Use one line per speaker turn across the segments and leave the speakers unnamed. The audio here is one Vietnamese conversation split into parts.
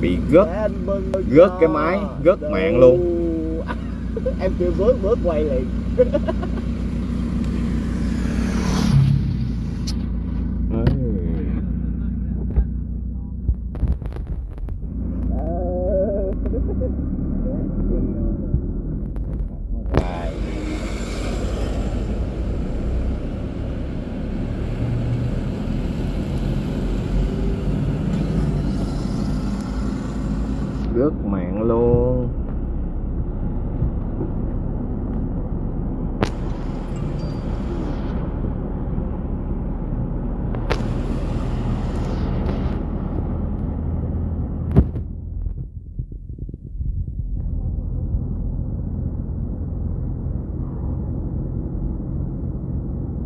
bị gớt Gớt cái máy, gớt mạng luôn.
em kêu bước bước quay liền
gớt mạng luôn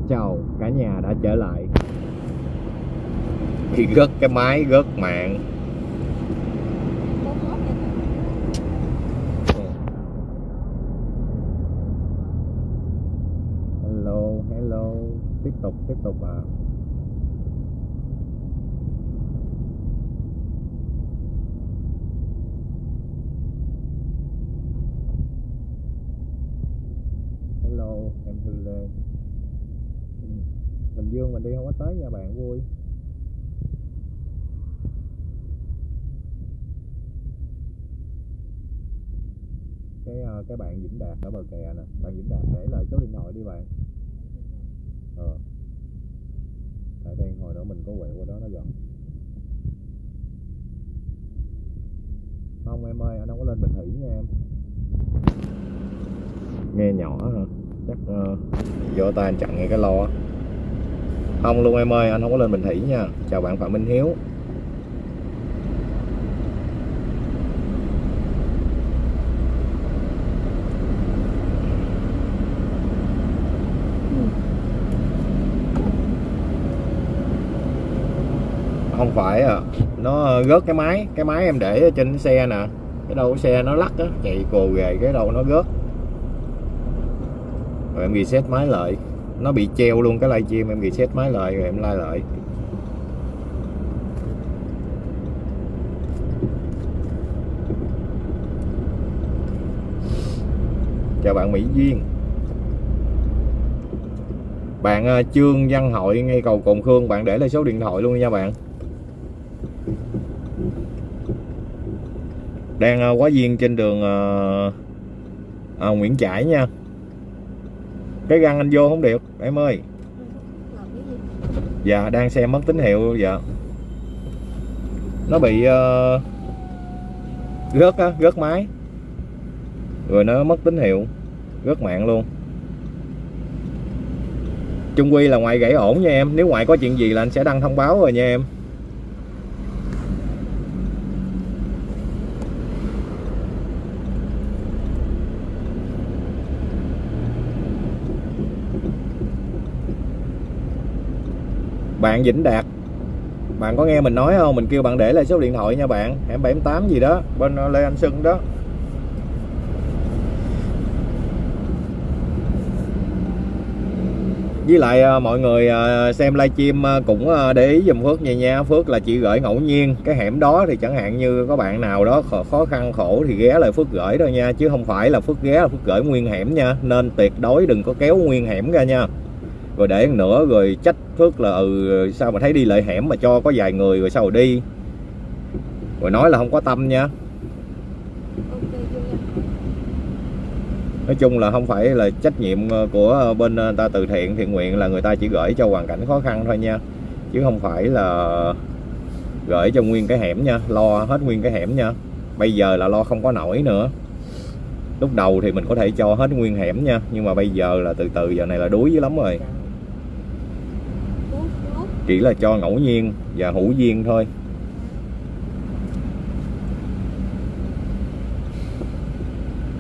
chào cả nhà đã trở lại thì gớt cái máy, gớt mạng. Hello hello. Tiếp tục tiếp tục à hello, em thư lê. Ừ, Bình dương mình đi không có tới nha bạn, vui. Cái bạn Vĩnh Đạt ở bờ kè nè. Bạn Vĩnh Đạt để lại số điện thoại đi bạn. Ờ. Tại đây hồi nữa mình có quẹo qua đó nó gần không em ơi anh không có lên Bình Thủy nha em. Nghe nhỏ hả? Chắc uh, do tay anh chặn ngay cái lo không luôn em ơi anh không có lên Bình Thủy nha. Chào bạn Phạm Minh Hiếu không phải à. Nó ờ, rớt cái máy cái máy em để trên cái xe nè. Cái đầu xe nó lắc á, chạy cồ ghề, cái đầu nó rớt rồi em reset máy lại. Nó bị treo luôn cái livestream, em reset máy lại rồi em lai lại. Chào bạn Mỹ Duyên. Bạn ờ, Trương Văn Hội ngay cầu Cồn Khương, bạn để lại số điện thoại luôn nha bạn. Đang ờ, quá duyên trên đường ờ, ờ, Nguyễn Trãi nha. Cái găng anh vô không được em ơi. Dạ đang xem mất tín hiệu dạ. Nó bị uh, rớt á rớt máy. Rồi nó mất tín hiệu rớt mạng luôn. Chung quy là ngoại gãy ổn nha em. Nếu ngoại có chuyện gì là anh sẽ đăng thông báo rồi nha em. Bạn Vĩnh Đạt. Bạn có nghe mình nói không? Mình kêu bạn để lại số điện thoại nha bạn. Em 78 gì đó. Bên Lê Anh Sưng đó. Với lại ờ, mọi người ờ, xem livestream ờ, cũng để ý dùm Phước nha nha. Phước là chỉ gửi ngẫu nhiên. Cái hẻm đó thì chẳng hạn như có bạn nào đó khó, khó khăn khổ thì ghé lại Phước gửi thôi nha. Chứ không phải là Phước ghé là Phước gửi nguyên hẻm nha. Nên tuyệt đối đừng có kéo nguyên hẻm ra nha rồi để nữa rồi trách Phước là ừ sao mà thấy đi lại hẻm mà cho có vài người rồi sao rồi đi? Rồi nói là không có tâm nha. Nói chung là không phải là trách nhiệm ờ, của bên ờ, ta từ thiện thiện nguyện là người ta chỉ gửi cho hoàn cảnh khó khăn thôi nha. Chứ không phải là gửi cho nguyên cái hẻm nha lo hết nguyên cái hẻm nha. Bây giờ là lo không có nổi nữa. Lúc đầu thì mình có thể cho hết nguyên hẻm nha nhưng mà bây giờ là từ từ giờ này là đuối dữ lắm rồi chỉ là cho ngẫu nhiên và hữu duyên thôi.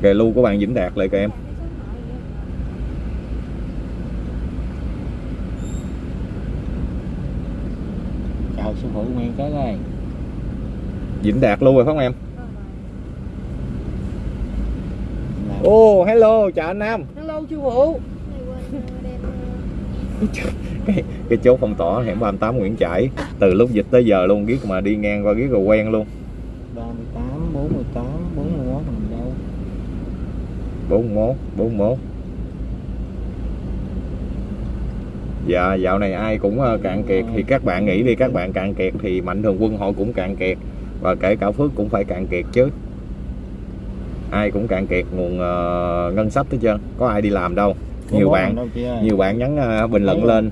Kè lưu của bạn Vĩnh Đạt lại kìa em.
Chào sư phụ nguyên cái đây.
Vĩnh Đạt lưu rồi phải không em?
Là-
ô hello chào anh Nam.
Hello sư phụ
cái, cái chốt phong tỏa hẻm 38 Nguyễn Trãi. Từ lúc dịch tới giờ luôn biết mà đi ngang qua biết rồi quen luôn.
38 48 41 mình đâu?
41 41 Dạ dạo này ai cũng ờ, cạn kiệt thì các bạn nghĩ đi các bạn cạn kiệt thì mạnh thường quân họ cũng cạn kiệt và kể cả Phước cũng phải cạn kiệt chứ. Ai cũng cạn kiệt nguồn ờ, ngân sách hết trơn có ai đi làm đâu. Nhiều bạn nhiều bạn nhắn ờ, bình luận lên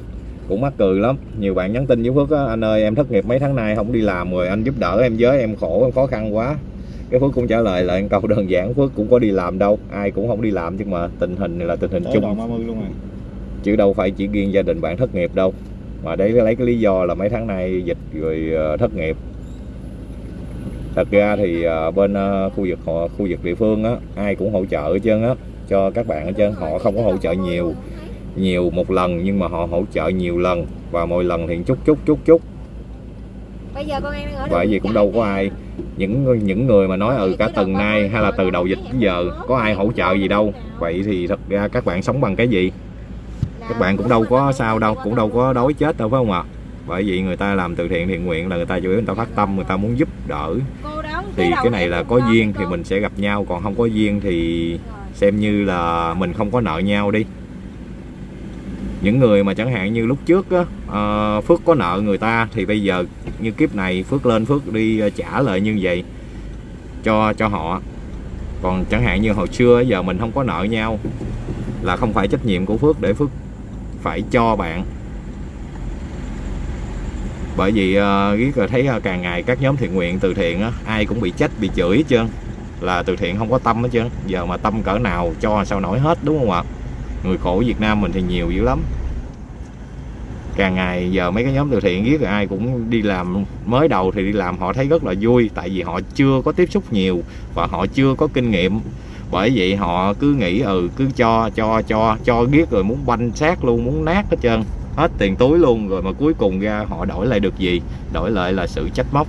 cũng mắc cười lắm. Nhiều bạn nhắn tin với Phước á, anh ơi em thất nghiệp mấy tháng nay không đi làm rồi anh giúp đỡ em với em khổ em khó khăn quá. Cái Phước cũng trả lời lại câu đơn giản Phước cũng có đi làm đâu ai cũng không đi làm chứ mà tình hình này là tình hình
tới
chung.
đoạn 30 luôn rồi.
Chứ đâu phải chỉ riêng gia đình bạn thất nghiệp đâu. Mà đấy lấy cái lý do là mấy tháng nay dịch rồi ờ, thất nghiệp. Thật ra thì ờ, bên ờ, khu vực họ khu vực địa phương á ai cũng hỗ trợ hết trơn á cho các bạn hết trơn họ không có hỗ trợ nhiều nhiều một lần nhưng mà họ hỗ trợ nhiều lần và mỗi lần thì chút chút chút chút.
Bây giờ con em đang ở
bởi vì cũng đâu có ai. Những những người mà nói ừ cả tuần nay hay là từ đầu dịch đến giờ có ai hỗ trợ gì đâu. Vậy thì thật ra các bạn sống bằng cái gì? Các bạn cũng đâu có sao đâu cũng đâu có đói chết đâu phải không ạ? Bởi vì người ta làm từ thiện thiện nguyện là người ta chủ yếu người ta phát tâm người ta muốn giúp đỡ. Thì cái này là có duyên thì mình sẽ gặp nhau còn không có duyên thì xem như là mình không có nợ nhau đi những người mà chẳng hạn như lúc trước á à, phước có nợ người ta thì bây giờ như kiếp này phước lên phước đi ờ, trả lại như vậy cho cho họ. Còn chẳng hạn như hồi xưa giờ mình không có nợ nhau là không phải trách nhiệm của phước để phước phải cho bạn. Bởi vì uh, thấy ờ, càng ngày các nhóm thiện nguyện từ thiện á ai cũng bị trách bị chửi hết trơn là từ thiện không có tâm hết trơn. Giờ mà tâm cỡ nào cho sao nổi hết đúng không ạ? Người khổ Việt Nam mình thì nhiều dữ lắm. Càng ngày giờ mấy cái nhóm từ thiện biết rồi ai cũng đi làm mới đầu thì đi làm họ thấy rất là vui, tại vì họ chưa có tiếp xúc nhiều và họ chưa có kinh nghiệm. Bởi vậy họ cứ nghĩ ừ cứ cho cho cho cho biết rồi muốn banh xác luôn, muốn nát hết trơn, hết tiền túi luôn rồi mà cuối cùng ra họ đổi lại được gì? Đổi lại là sự trách móc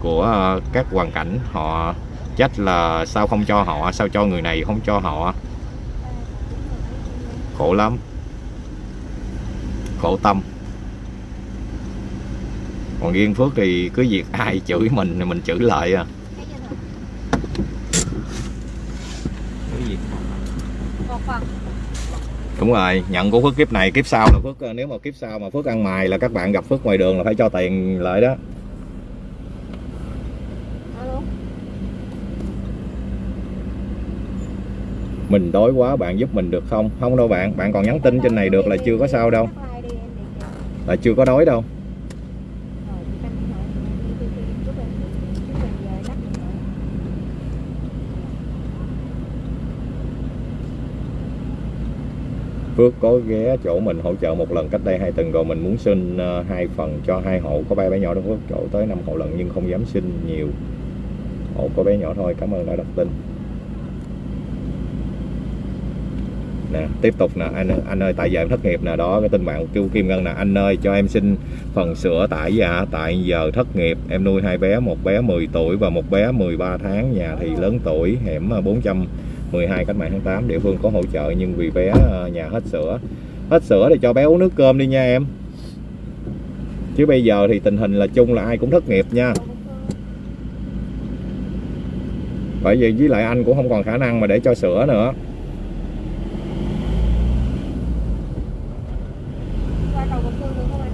của ờ, các hoàn cảnh. Họ trách là sao không cho họ, sao cho người này không cho họ? Khổ lắm. Khổ tâm. Còn riêng phước thì cứ việc ai chửi mình thì mình chửi lại à. Đúng rồi nhận của phước kiếp này kiếp sau là phước nếu mà kiếp sau mà phước ăn mày là các bạn gặp phước ngoài đường là phải cho tiền lại đó mình đói quá, bạn giúp mình được không? Không đâu bạn bạn còn nhắn tin trên này được là chưa có sao đâu. Là chưa có đói đâu. Phước có ghé chỗ mình hỗ trợ một lần cách đây hai tuần rồi mình muốn xin ờ, hai phần cho hai hộ. Có ba bé nhỏ đó Phước, chỗ tới năm hộ lần nhưng không dám xin nhiều. Hộ có bé nhỏ thôi, cảm ơn đã đặt tin nè, tiếp tục nè, anh anh ơi, tại giờ em thất nghiệp nè, đó, cái tin bạn kêu Kim Ngân nè, anh ơi, cho em xin phần sữa tại dạ tại giờ thất nghiệp, em nuôi hai bé, một bé 10 tuổi và một bé 13 tháng, nhà thì lớn tuổi, hẻm à, 412 cách mạng tháng 8 địa phương có hỗ trợ, nhưng vì bé à, nhà hết sữa. Hết sữa thì cho bé uống nước cơm đi nha em. Chứ bây giờ thì tình hình là chung là ai cũng thất nghiệp nha. Bởi vì với lại anh cũng không còn khả năng mà để cho sữa nữa
Qua cầu Vượt Phương được không anh?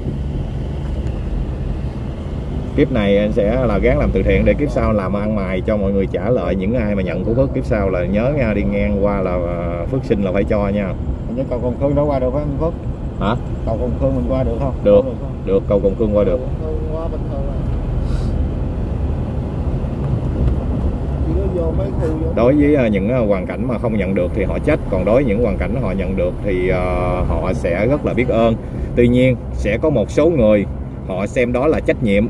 Kiếp này anh sẽ là gắng làm từ thiện để kiếp sau làm ăn mày cho mọi người trả lại những ai mà nhận của phước kiếp sau là nhớ nha đi ngang qua là ờ, phước sinh là phải cho nha
như cầu Công Khương đâu qua được không Phúc?
hả
Cầu Công Khương mình qua được không?
Được.
Không không?
được cầu qua được
Công Khương qua bình thường vô
đối với ờ, những ờ, hoàn cảnh mà không nhận được thì họ trách còn đối với những hoàn cảnh họ nhận được thì họ sẽ rất là biết ơn tuy nhiên sẽ có một số người họ xem đó là trách nhiệm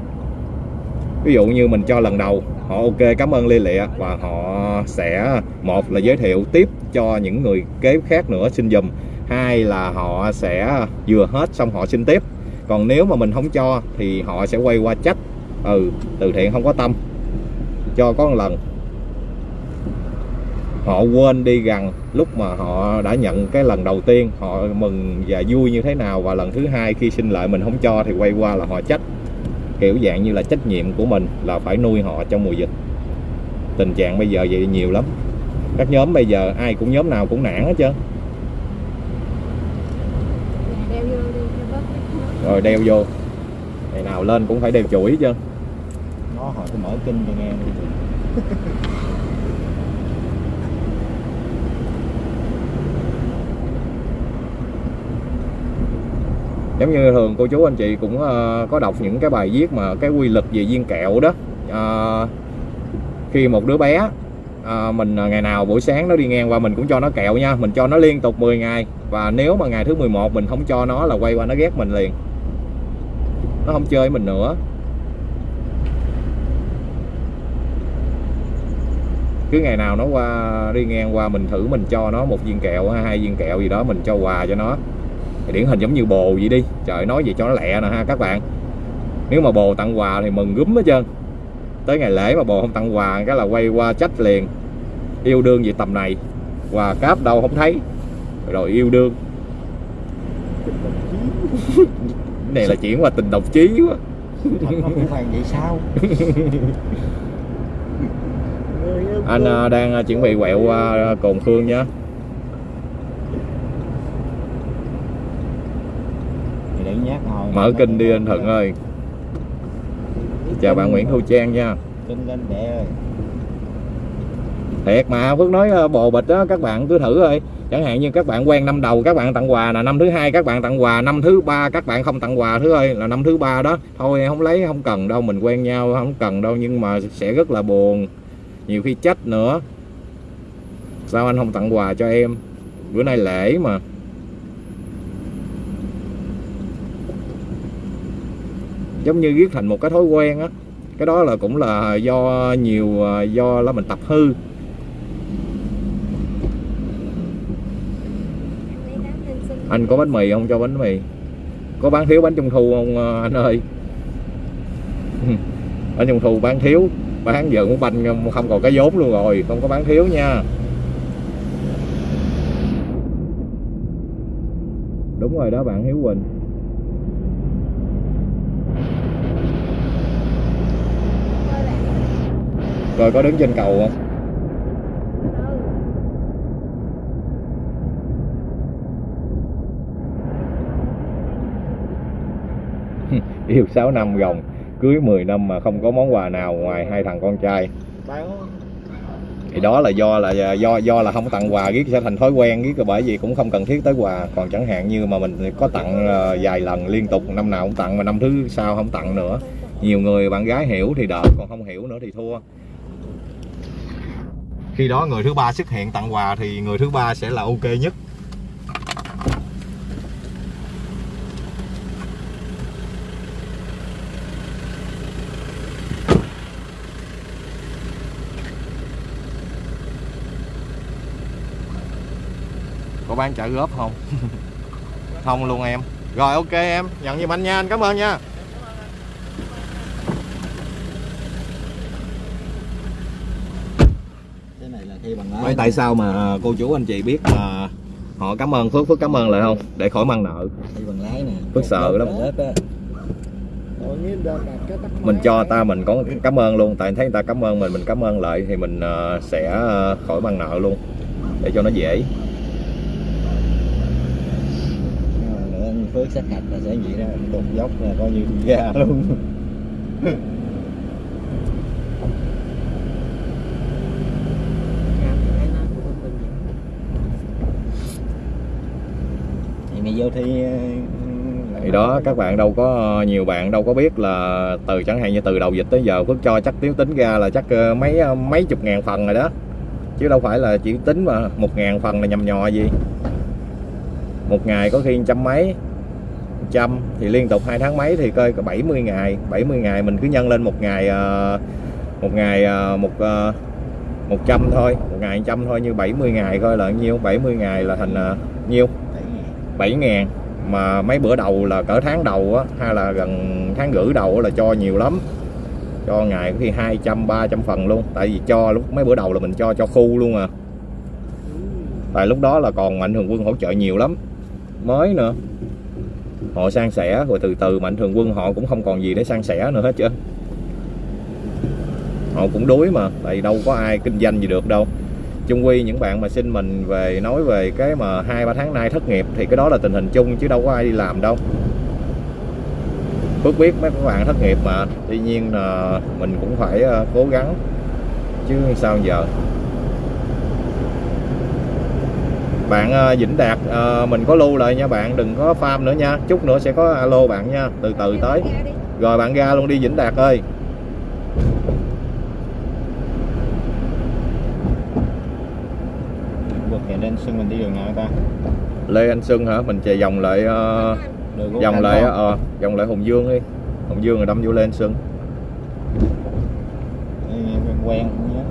ví dụ như mình cho lần đầu, họ ok, cảm ơn lia lịa và họ sẽ, một là giới thiệu tiếp cho những người kế khác nữa xin dùm hai là họ sẽ vừa hết xong họ xin tiếp. Còn nếu mà mình không cho thì họ sẽ quay qua trách ừ từ thiện không có tâm. Cho có một lần. Họ quên đi rằng lúc mà họ đã nhận cái lần đầu tiên, họ mừng và vui như thế nào. Và lần thứ hai khi xin lại mình không cho thì quay qua là họ trách kiểu dạng như là trách nhiệm của mình là phải nuôi họ trong mùa dịch. Tình trạng bây giờ vậy nhiều lắm. Các nhóm bây giờ ai cũng nhóm nào cũng nản hết trơn. Rồi đeo vô. Ngày nào lên cũng phải đeo chuỗi chứ
nó hỏi tôi mở kinh cho nghe đi
giống như thường cô chú anh chị cũng ờ, có đọc những cái bài viết mà cái quy luật về viên kẹo đó. Ờ, khi một đứa bé ờ, mình ờ, ngày nào buổi sáng nó đi ngang qua mình cũng cho nó kẹo nha mình cho nó liên tục 10 ngày. Và nếu mà ngày thứ 11 mình không cho nó là quay qua nó ghét mình liền. Nó không chơi mình nữa. Cứ ngày nào nó qua đi ngang qua mình thử mình cho nó một viên kẹo hay hai viên kẹo gì đó mình cho quà cho nó điển hình giống như bồ vậy đi. Trời nói gì cho nó lẹ nè ha các bạn. Nếu mà bồ tặng quà thì mừng gúm hết trơn. Tới ngày lễ mà bồ không tặng quà cái là quay qua trách liền. Yêu đương gì tầm này quà cáp đâu không thấy. Rồi yêu đương. Này là chuyển qua tình độc chí quá.
Vậy sao?
Anh à, đang à, chuẩn bị quẹo qua cồn khương nhá
thì để nhát ngồi
mở kinh đi anh thuận ơi. Chào bạn nguyễn thu trang nha.
Kinh lên đệ ơi.
Thiệt mà phước nói ờ, bồ bịch đó các bạn cứ thử thôi chẳng hạn như các bạn quen năm đầu các bạn tặng quà là năm thứ hai các bạn tặng quà năm thứ ba các bạn không tặng quà thứ ơi là năm thứ ba đó. Thôi không lấy không cần đâu mình quen nhau không cần đâu nhưng mà sẽ rất là buồn. Nhiều khi trách nữa. Sao anh không tặng quà cho em? Bữa nay lễ mà giống như viết thành một cái thói quen á, cái đó là cũng là do nhiều à, do là mình tập hư. Anh có bánh mì không? Cho bánh mì. Có bán thiếu bánh trung thu không à, anh ơi? Bánh trung thu bán thiếu, bán giờ cũng banh không còn cái vốn luôn rồi, không có bán thiếu nha. Đúng rồi đó bạn Hiếu Quỳnh
thôi bạn
rồi có đứng trên cầu không?
Ừ.
Yêu 6 năm gồng, cưới 10 năm mà không có món quà nào ngoài hai thằng con trai. Thì đó là do là, do do là không tặng quà, riết sẽ thành thói quen, riết bởi vì cũng không cần thiết tới quà. Còn chẳng hạn như mà mình có tặng ờ, vài lần liên tục, năm nào cũng tặng, mà năm thứ sau không tặng nữa. Nhiều người bạn gái hiểu thì đỡ, còn không hiểu nữa thì thua khi đó người thứ ba xuất hiện tặng quà thì người thứ ba sẽ là ok nhất. Có bán trả góp không? Không luôn em. Rồi, ok em. Nhận giùm anh nha. Anh cảm ơn nha. Vậy tại sao mà cô chú anh chị biết là họ cảm ơn Phước Phước cảm ơn lại không? Để khỏi mang nợ.
Bằng lái nè.
Phước sợ lắm. Mình cho ta mình có cảm ơn luôn. Tại thấy người ta cảm ơn mình mình cảm ơn lại thì mình ờ, sẽ ờ, khỏi mang nợ luôn. Để cho nó dễ.
Phước sát hạch là sẽ vậy đó đục dốc là coi như ra luôn vô thi ờ,
thì đó, các bạn đâu có ờ, nhiều bạn đâu có biết là từ chẳng hạn như từ đầu dịch tới giờ Phước cho chắc tiếu tính ra là chắc ờ, mấy mấy chục ngàn phần rồi đó. Chứ đâu phải là chỉ tính mà một ngàn phần là nhầm nhò gì. Một ngày có khi trăm mấy, trăm, thì liên tục hai tháng mấy thì coi 70 ngày. 70 ngày mình cứ nhân lên một ngày một ngày một một trăm thôi, một ngày trăm thôi, như 70 ngày coi là nhiêu? 70 ngày là thành nhiêu? 7 ngàn. Mà mấy bữa đầu là cỡ tháng đầu á, hay là gần tháng rưỡi đầu là cho nhiều lắm. Cho ngày thì 200 300 phần luôn. Tại vì cho lúc, mấy bữa đầu là mình cho cho khu luôn à. Tại lúc đó là còn mạnh thường quân hỗ trợ nhiều lắm. Mới nữa, họ san sẻ, rồi từ từ mạnh thường quân họ cũng không còn gì để san sẻ nữa hết trơn. Họ cũng đuối mà, tại vì đâu có ai kinh doanh gì được đâu chung quy những bạn mà xin mình về nói về cái mà hai ba tháng nay thất nghiệp thì cái đó là tình hình chung chứ đâu có ai đi làm đâu. Phước biết mấy các bạn thất nghiệp mà tuy nhiên là mình cũng phải ờ, cố gắng. Chứ sao giờ? Bạn ờ, Vĩnh Đạt ờ, mình có lưu lại nha bạn đừng có farm nữa nha. Chút nữa sẽ có alo bạn nha từ từ tới. rồi bạn ra luôn đi Vĩnh Đạt ơi
sân mình đi đường nào ta?
Lê Anh Xuân hả? Mình chạy vòng lại
đường Quốc
vòng lại ờ vòng lại Hùng Dương đi. Hùng Dương rồi đâm vô Lê Anh Xuân
quen quen nhớ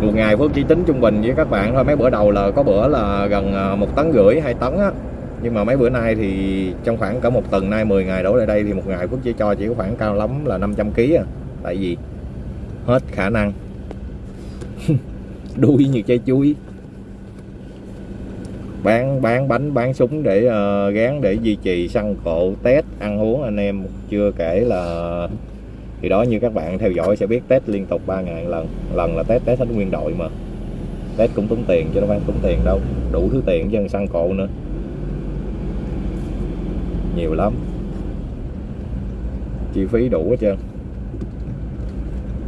một ngày Phước chỉ tính trung bình với các bạn thôi. Mấy bữa đầu là có bữa là gần ờ, một tấn rưỡi hai tấn á nhưng mà mấy bữa nay thì trong khoảng cả một tuần nay 10 ngày đổ lại đây thì một ngày Phước chỉ cho chỉ có khoảng cao lắm là 500 kg à. Tại vì hết khả năng. Đuôi như trái chuối. Bán bán bánh bán súng để uh, gán để duy trì săn cộ test ăn uống. Anh em chưa kể là thì đó như các bạn theo dõi sẽ biết test liên tục 3 ngày lần. Lần là test test hết nguyên đội mà. Test cũng tốn tiền chứ đâu phải tốn tiền đâu. Đủ thứ tiền chứ săn cộ nữa nhiều lắm. Chi phí đủ hết trơn.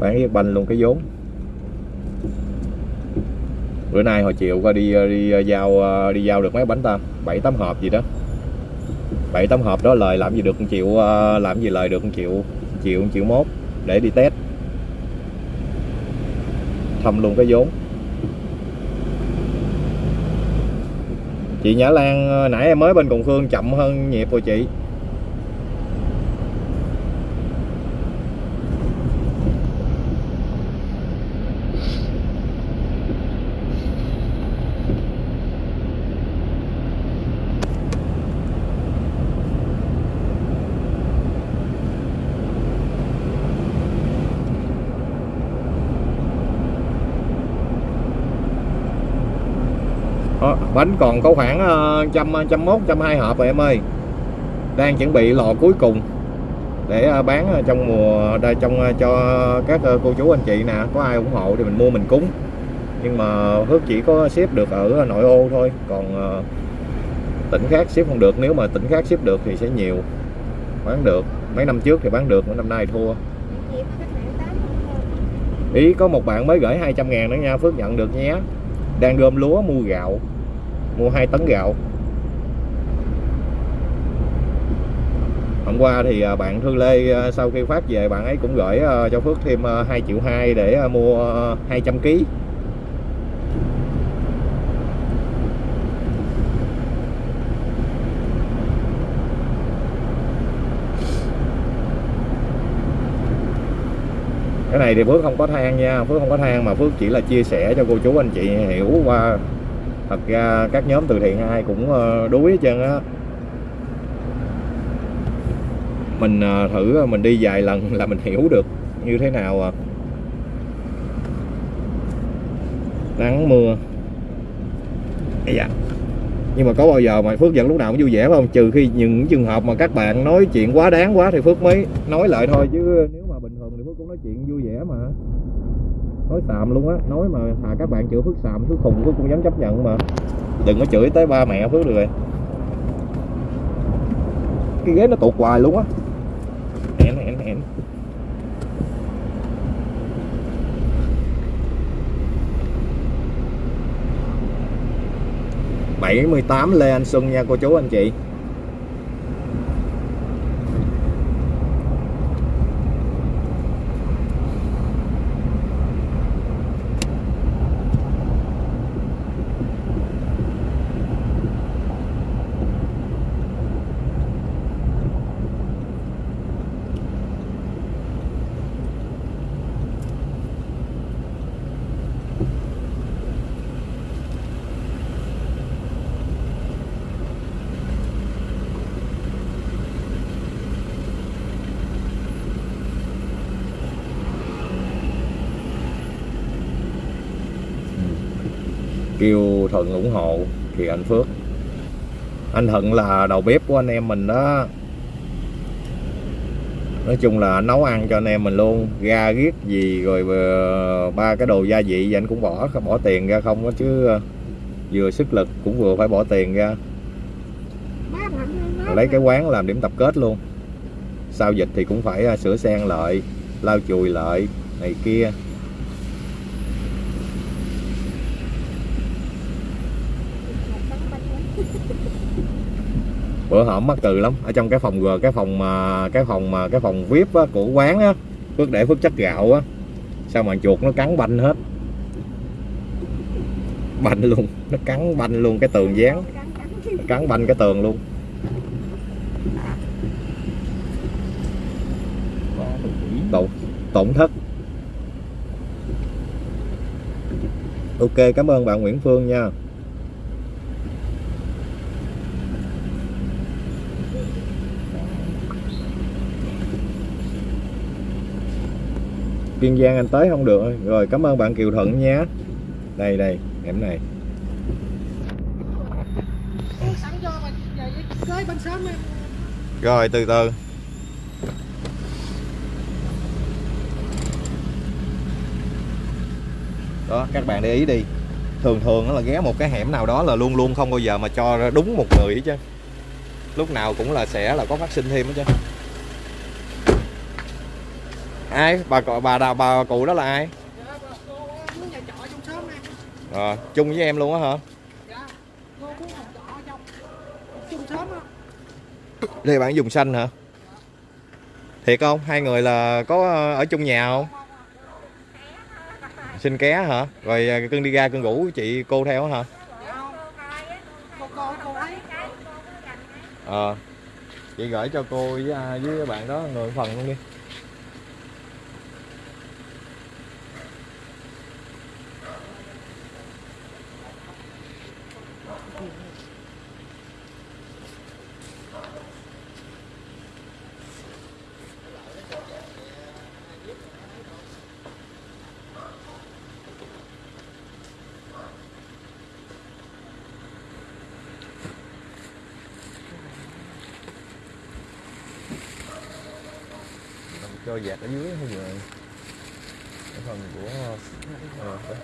Bán với banh luôn, cái vốn. Bữa nay hồi chiều coi đi đi, giao đi giao được mấy bánh ta? Bảy, tám hộp gì đó. Bảy, tám hộp đó lời làm gì được một triệu à, làm gì lời được một triệu triệu một triệu mốt để đi test. Thâm luôn cái vốn. Chị Nhã Lan ờ, nãy em mới bên Cùng Khương chậm hơn nhịp rồi chị. Bánh còn có khoảng ờ, trăm trăm mốt, trăm hai hộp rồi em ơi. Đang chuẩn bị lò cuối cùng để ờ, bán trong mùa đây trong ờ, cho các cô chú, anh chị nè. Có ai ủng hộ thì mình mua mình cúng. Nhưng mà Phước chỉ có ship được ở nội ô thôi. Còn tỉnh khác ship không được. Nếu mà tỉnh khác ship được thì sẽ nhiều. Bán được. Mấy năm trước thì bán được, mấy năm nay thua. Ý có một bạn mới gửi 200 ngàn nữa nha. Phước nhận được nhé. Đang gom lúa mua gạo mua 2 tấn gạo. Hôm qua thì à, bạn Thư Lê à, sau khi phát về bạn ấy cũng gửi à, cho Phước thêm 2 triệu 2 để mua 200 kg cái này thì Phước không có than nha, Phước không có than mà Phước chỉ là chia sẻ cho cô chú anh chị hiểu qua thật ra các nhóm từ thiện ai cũng ờ, đuối hết trơn á. Mình ờ, thử ờ, mình đi vài lần là mình hiểu được như thế nào à. Nắng, mưa. Ây nhưng mà có bao giờ mà Phước vẫn lúc nào cũng vui vẻ phải không? Trừ khi những trường hợp mà các bạn nói chuyện quá đáng quá thì Phước mới nói lại thôi, chứ nếu mà bình thường thì Phước cũng nói chuyện vui vẻ mà nói xàm luôn á. Nói mà thà các bạn chửi Phước xàm, Phước khùng Phước cũng dám chấp nhận mà. Đừng có chửi tới ba mẹ Phước được rồi. Cái ghế nó tụt hoài luôn á. Hẹn hẹn hẹn. Bảy mươi tám Lê Anh Xuân nha, cô chú anh chị. Kêu thuận ủng hộ thì anh phước. Anh thuận là đầu bếp của anh em mình đó. Nói chung là nấu ăn cho anh em mình luôn. Ga giết gì rồi ờ, ba cái đồ gia vị anh cũng bỏ bỏ tiền ra không đó chứ ờ, vừa sức lực cũng vừa phải bỏ tiền ra. Lấy cái quán làm điểm tập kết luôn. Sau dịch thì cũng phải ờ, sửa sang lại, lau chùi lại, này kia. Bữa hổm mắc từ lắm. Ở trong cái phòng g cái phòng mà cái phòng mà cái phòng vip á, của quán á phước để phước chất gạo á. Sao mà chuột nó cắn banh hết. Banh luôn. Nó cắn banh luôn cái tường dán cắn banh cái tường luôn. Tổn tổn thất. Ok cảm ơn bạn Nguyễn Phương nha. Kiên Giang anh tới không được rồi, cảm ơn bạn Kiều Thuận nha. Đây đây hẻm này. Rồi, từ từ. Đó, các bạn để ý đi. Thường thường nó là ghé một cái hẻm nào đó là luôn luôn không bao giờ mà cho ra đúng một người hết chứ. Lúc nào cũng là sẽ là có phát sinh thêm hết chứ ai? Bà cọ- bà đào bà cụ đó là ai? À, chung với em luôn á hả? Đây bạn dùng xanh hả? Thiệt không? Hai người là có ờ, ở chung nhà không? Xin ké hả? Rồi ờ, cưng đi ra cưng ngủ chị cô theo hả?
Ờ à,
ờ chị gửi cho cô với à, với bạn đó người phần luôn đi. Cho dạt ở dưới hay rồi cái phần của đây.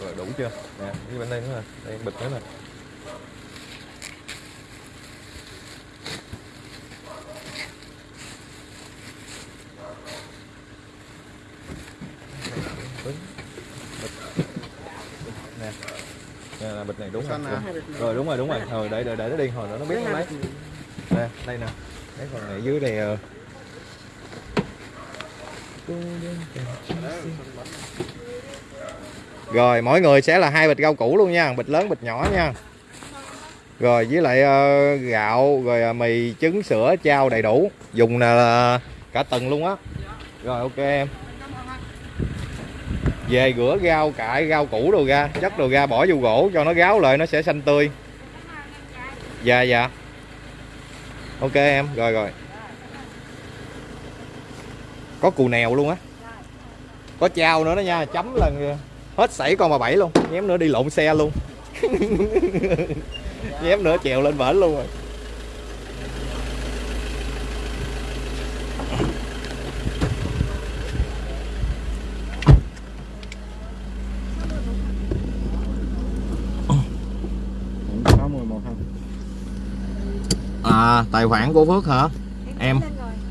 rồi đủ chưa nè cái bên đây nữa nè đây bịch nữa nè nè nè là bịch này đúng rồi đúng. rồi đúng rồi đúng rồi rồi để để để nó đi hồi nữa nó biết nó lấy nè đây nè cái phần này dưới ờ rồi mỗi người sẽ là hai bịch rau củ luôn nha bịch lớn bịch nhỏ nha. Rồi với lại uh, gạo rồi uh, mì trứng sữa chao đầy đủ. Dùng là cả tuần luôn á. Rồi ok em. Về rửa rau cải rau củ đồ ra chất đồ ra bỏ vô gỗ cho nó ráo lại nó sẽ xanh tươi. Dạ dạ. Ok em rồi rồi có cù nèo luôn á. Có trao nữa đó nha chấm là hết sảy con bà bảy luôn. Nhém nữa đi lộn xe luôn. Nhém nữa trèo lên bển luôn rồi.
Cũng có 11 không?
à tài khoản của phước hả? Em.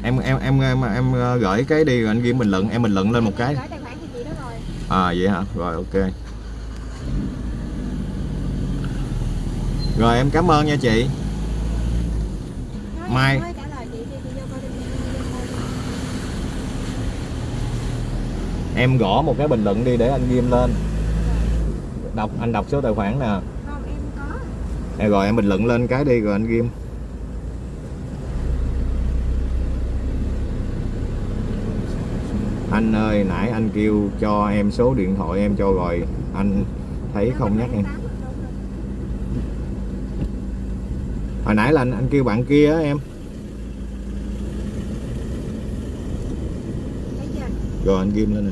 Em em em em, em ờ, gửi cái đi rồi anh ghi bình luận em bình luận lên một cái. À vậy hả? Rồi ok. Rồi em cảm ơn nha chị. Mai. em gõ một cái bình luận đi để anh ghim lên. Đọc anh đọc số tài khoản nè. Rồi em bình luận lên cái đi rồi anh ghim anh ơi nãy anh kêu cho em số điện thoại em cho rồi. Anh thấy không nhắc em. Hồi nãy là anh, anh kêu bạn kia á em. Rồi anh ghim lên nè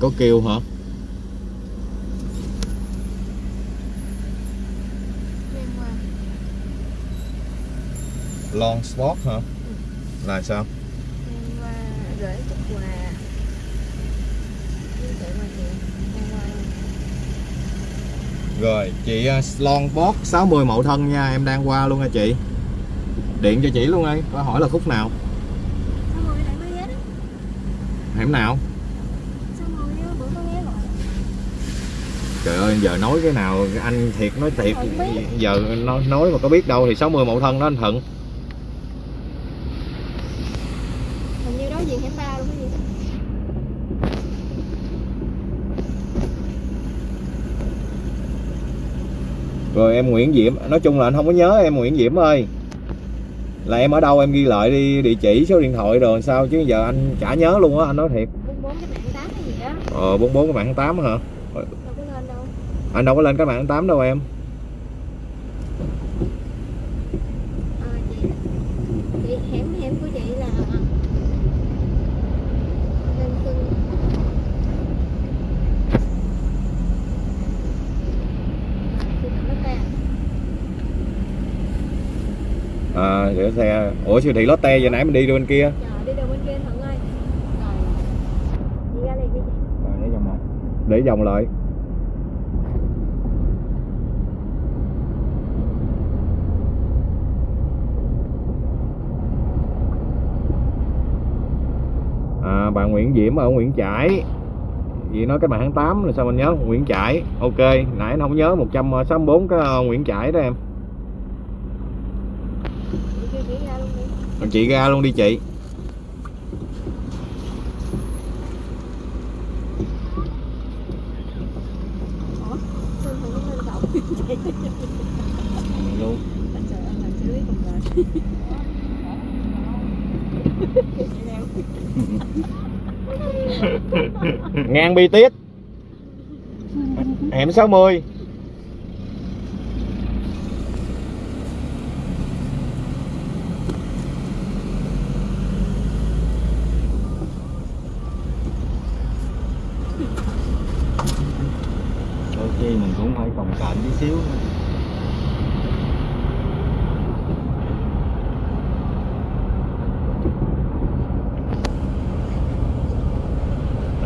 có kêu hả? Long spot hả? Là sao?
Ngang qua gửi cục quà
rồi chị long spot 60 mẫu thân nha em đang qua luôn nha chị. Điện cho chị luôn đi có hỏi là khúc nào? Hẻm nào
Sao rồi á, bữa có ghé rồi
trời ơi giờ nói cái nào anh thiệt nói thiệt giờ nói, nói mà có biết đâu thì 60 mẫu thân đó anh thuận
Hình như đối diện hẻm ba luôn cái gì
rồi em Nguyễn Diễm nói chung là anh không có nhớ em Nguyễn Diễm ơi. Là em ở đâu em ghi lại đi địa chỉ số điện thoại rồi sao chứ giờ anh chả nhớ luôn á anh nói thiệt.
44 cái mạng 8 hay gì đó.
Ờ 44 cái mạng 8 hả
Đâu có lên đâu
anh đâu có lên cái mạng 8 đâu em. À? Để xe. Ủa siêu thị Lotte giờ nãy mình đi bên kia.
Trời đi đâu bên kia ơi. Rồi. Chị ra đi chị.
Rồi để trong này
để vòng lại à, bạn Nguyễn Diễm ở Nguyễn Trãi. Chị nói cái bạn tháng 8 là sao mình nhớ? Nguyễn Trãi. Ok nãy anh không nhớ 164 cái ờ, Nguyễn Trãi đó em.
Chị ra luôn đi
chị
Ủa Sao Thuận không lên cổng
Này luôn
Trời ơi làm xử lý cùng rồi
An bi tiết hẻm 60
đôi khi mình cũng phải cồng cạnh tí xíu nữa.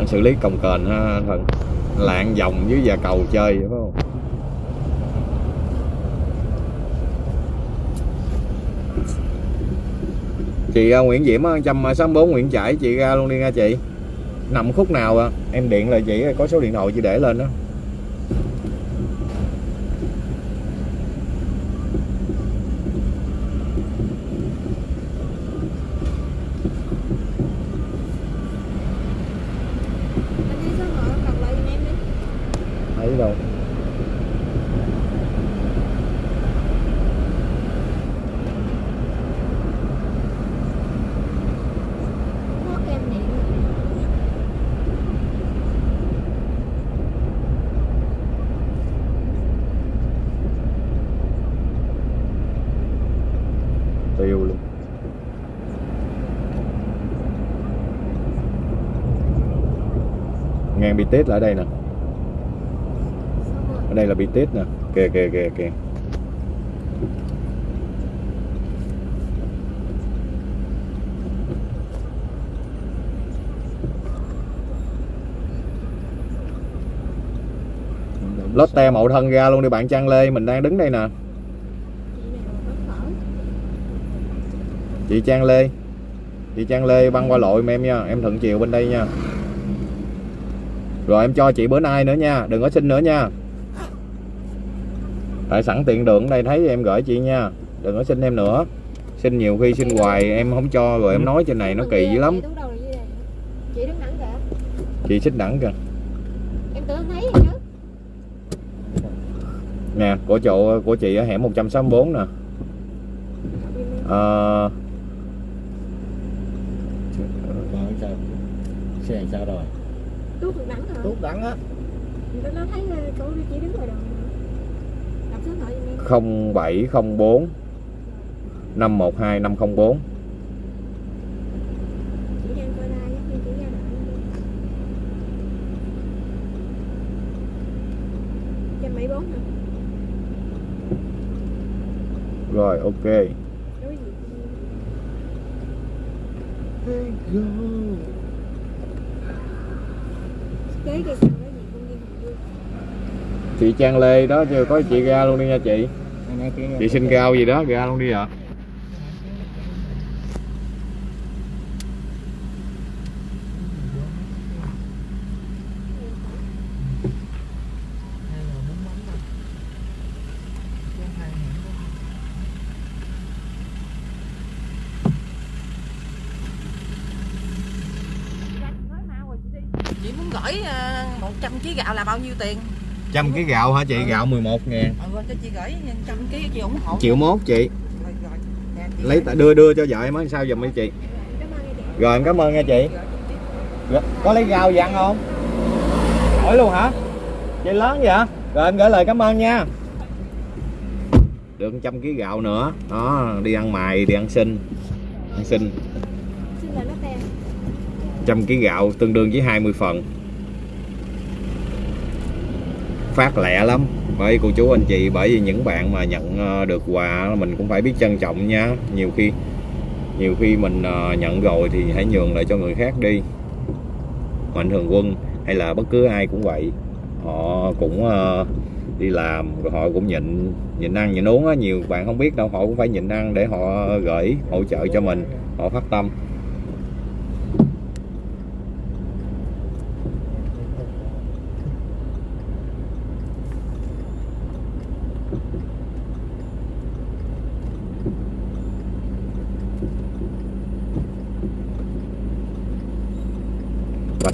anh xử lý cồng kềnh ha anh Thuận lạng vòng dưới già cầu chơi phải không? Chị Nguyễn Diễm á, 164 Nguyễn Trãi chị ra luôn đi nha chị. Nằm khúc nào à? em điện là chị có số điện thoại chị để lên đó
Anh đi số mở cầm lại giùm em đi
thấy đâu
Có kem điện
tiêu luôn ngang bi tết là ở đây nè. Ở đây là bi tết nè. Kìa kìa kìa kìa. Lotte mậu thân ra luôn đi bạn Trang Lê mình đang đứng đây nè.
Chị
Trang Lê. Chị Trang Lê băng qua lội mà em nha em thuận chiều bên đây nha rồi em cho chị bữa nay nữa nha đừng có xin nữa nha. Tại sẵn tiện đường ở đây thấy em gửi chị nha đừng có xin em nữa. Xin nhiều khi xin hoài em không cho rồi em nói trên này nó kỳ dữ lắm.
Chị
xích đẳng kìa.
Em tưởng thấy chứ.
Nè của chỗ của chị ở hẻm 164 nè. Ờ,
sao? Xe sao rồi
tuốt đẳng
á.
Không bảy không bốn năm một hai năm không bốn.
Rồi ok.
Thank God. Kế cây xăng đối diện công viên Hùng Vương
chị Trang Lê đó chưa có chị ra luôn đi nha chị. Chị xin rau gì đó ra luôn đi ạ.
chị muốn gửi ờ, 100 kg gạo là bao nhiêu tiền
trăm cái gạo hả chị? Gạo 11 ngàn.
Ừ cho chị gửi 100 kg chị ủng hộ.
Triệu mốt chị.
Rồi, rồi. Nè, chị
lấy đưa đưa cho vợ em á sao giùm đi chị.
Cảm ơn nghe chị
rồi em cảm ơn nha chị. Rồi, có lấy rau gì ăn không? Hỏi luôn hả? Chị lớn vậy? Rồi em gửi lời cảm ơn nha. Được trăm ký gạo nữa. Đó đi ăn mày đi ăn xin. Ăn xin. Trăm ký gạo tương đương với 20 phần phát lẹ lắm. Bởi cô chú anh chị, bởi vì những bạn mà nhận ờ, được quà mình cũng phải biết trân trọng nha. Nhiều khi nhiều khi mình ờ, nhận rồi thì hãy nhường lại cho người khác đi. Mạnh thường quân hay là bất cứ ai cũng vậy. Họ cũng ờ, đi làm rồi họ cũng nhịn nhịn ăn, nhịn uống á. Nhiều bạn không biết đâu, họ cũng phải nhịn ăn để họ gửi hỗ trợ cho mình, họ phát tâm.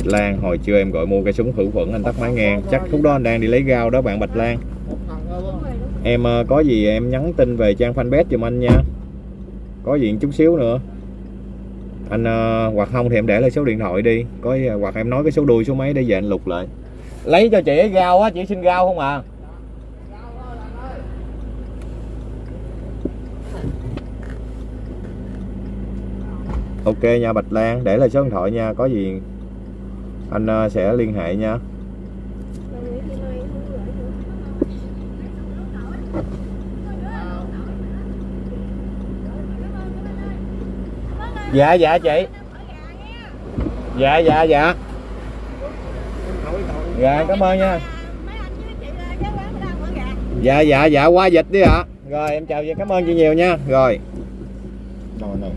Bạch Lan. Hồi trưa em gọi mua cái súng khử khuẩn, anh tắt máy ngang chắc lúc đó anh đang đi lấy gao đó, bạn Bạch Lan. Em ờ, có gì em nhắn tin về trang fanpage giùm anh nha. Có gì chút xíu nữa. Anh ờ, hoặc không thì em để lại số điện thoại đi. Có hoặc em nói cái số đuôi, số mấy để về anh lục lại. Lấy cho chị gao á, chị xin gao không à? Ok nha, Bạch Lan, để lại số điện thoại nha. Có gì anh ờ, sẽ liên hệ nha. Dạ dạ chị. Dạ dạ dạ. Dạ cảm ơn nha. Dạ dạ dạ qua dịch đi ạ. Rồi em chào và cảm ơn chị nhiều nha. Rồi.
Rồi này.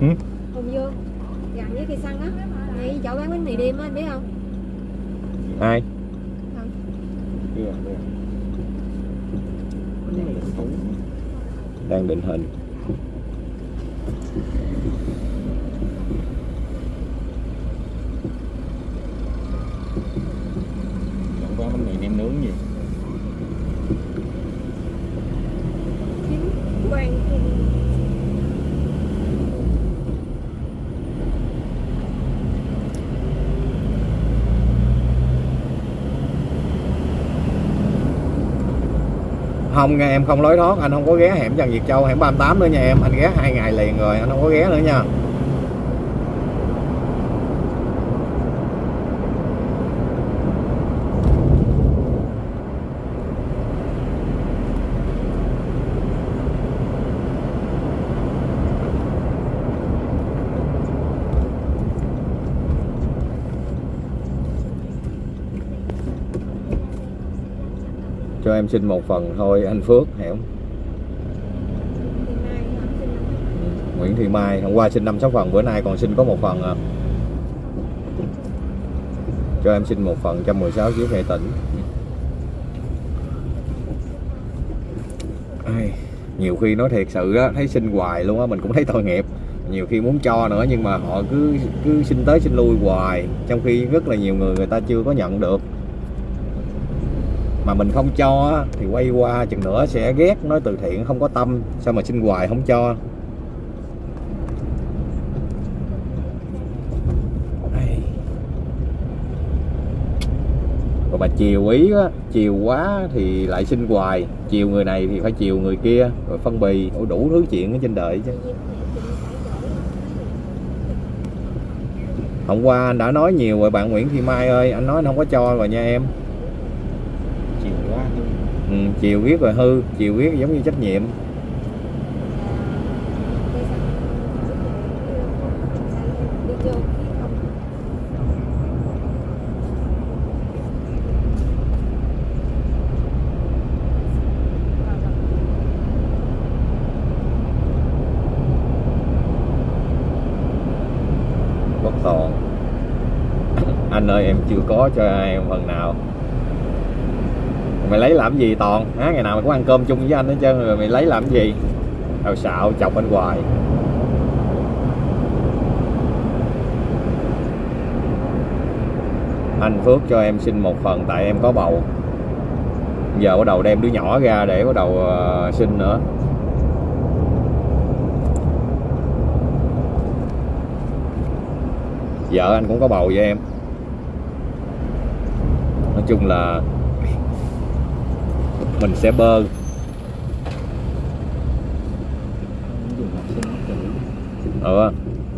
Ừ?
Hùng Dương Gần với cây xăng á. Ngay chỗ bán bánh mì đêm á anh biết không?
Ai? Đang định hình.
Chẳng qua bánh mì nem nướng gì?
Quang
không nghe, em không lối thoát, anh không có ghé hẻm Trần Việt Châu, hẻm 38 nữa nha em, anh ghé hai ngày liền rồi, anh không có ghé nữa nha. Cho em xin một phần thôi anh Phước hiểu Nguyễn Thị Mai hôm qua xin 5 6 phần bữa nay còn xin có một phần à. Cho em xin một phần 116 chiếc hệ tỉnh. Ai, nhiều khi nói thiệt sự á thấy xin hoài luôn á mình cũng thấy tội nghiệp nhiều khi muốn cho nữa nhưng mà họ cứ cứ xin tới xin lui hoài trong khi rất là nhiều người người ta chưa có nhận được mà mình không cho thì quay qua chừng nữa sẽ ghét nói từ thiện không có tâm sao mà xin hoài không cho? Rồi bà chiều ý á chiều quá thì lại xin hoài chiều người này thì phải chiều người kia rồi phân bì Ủa, đủ thứ chuyện ở trên đời chứ. Hôm qua anh đã nói nhiều rồi bạn Nguyễn Thị Mai ơi anh nói anh không có cho rồi nha em chiều viết là hư, chiều viết giống như trách nhiệm. Bất toàn. Anh ơi, em chưa có cho em phần nào mày lấy làm gì toàn? Á ngày nào mày cũng ăn cơm chung với anh hết trơn rồi mày lấy làm gì? Tao xạo chọc anh hoài. Anh Phước cho em xin một phần tại em có bầu. Giờ bắt đầu đem đứa nhỏ ra để bắt đầu ờ, sinh nữa. Vợ anh cũng có bầu với em. Nói chung là mình sẽ bơ ừ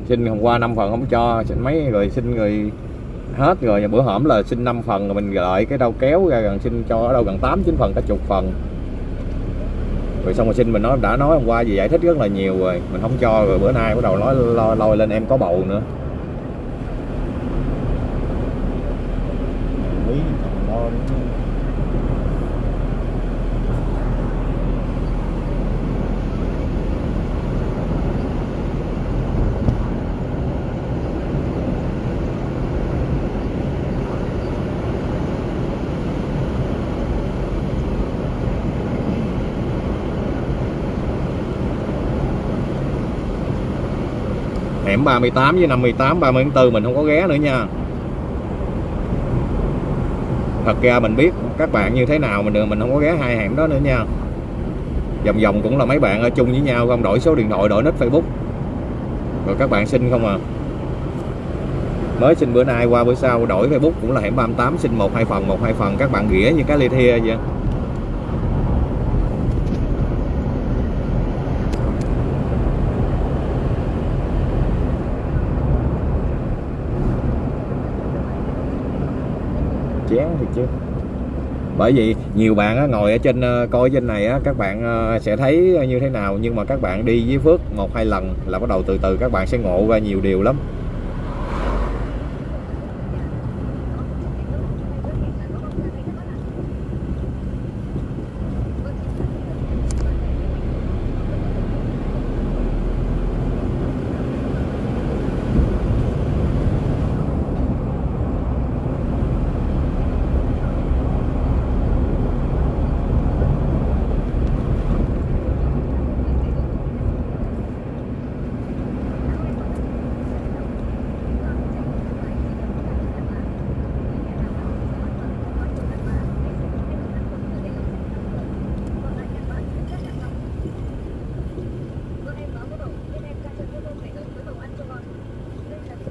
xin hôm qua 5 phần không cho, xin mấy rồi xin người hết rồi, bữa hổm là xin 5 phần rồi mình gọi cái đâu kéo ra gần xin cho ở đâu gần 8 9 phần, cả chục phần. Rồi xong rồi xin mình nói, đã nói hôm qua gì giải thích rất là nhiều rồi, mình không cho rồi bữa nay bắt đầu nói, lo, lôi lên em có bầu nữa
quý còn lo nữa chứ
hẻm 38 với 58 30 tháng 4 mình không có ghé nữa nha. Thật ra mình biết các bạn như thế nào, mình mình không có ghé hai hẻm đó nữa nha. Vòng vòng cũng là mấy bạn ở chung với nhau, không đổi số điện thoại, đổi nick facebook. Rồi các bạn xin không à? Mới xin bữa nay, qua bữa sau, đổi facebook cũng là hẻm 38 xin một, hai phần một, hai phần các bạn ghĩa như cái ly thia vậy chán thì chứ bởi vì nhiều bạn á, ngồi ở trên ờ, coi trên này á, các bạn ờ, sẽ thấy như thế nào. Nhưng mà các bạn đi với Phước một hai lần là bắt đầu từ từ các bạn sẽ ngộ ra nhiều điều lắm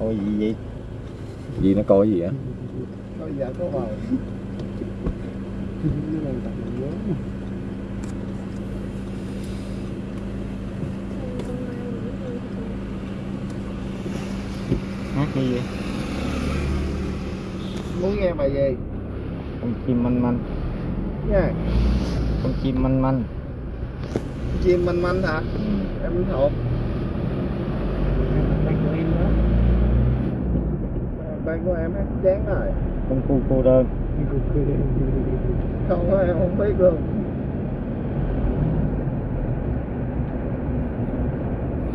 Ôi gì vậy
coi gì á
có dạ có vào hát cái gì?
Muốn nghe bài gì?
Con chim manh manh.
Nha.
Con chim manh manh.
Chim manh manh hả?
Ừ.
em thuộc ban của em hát chán rồi.
Con cu cô đơn.
Không có em không biết luôn.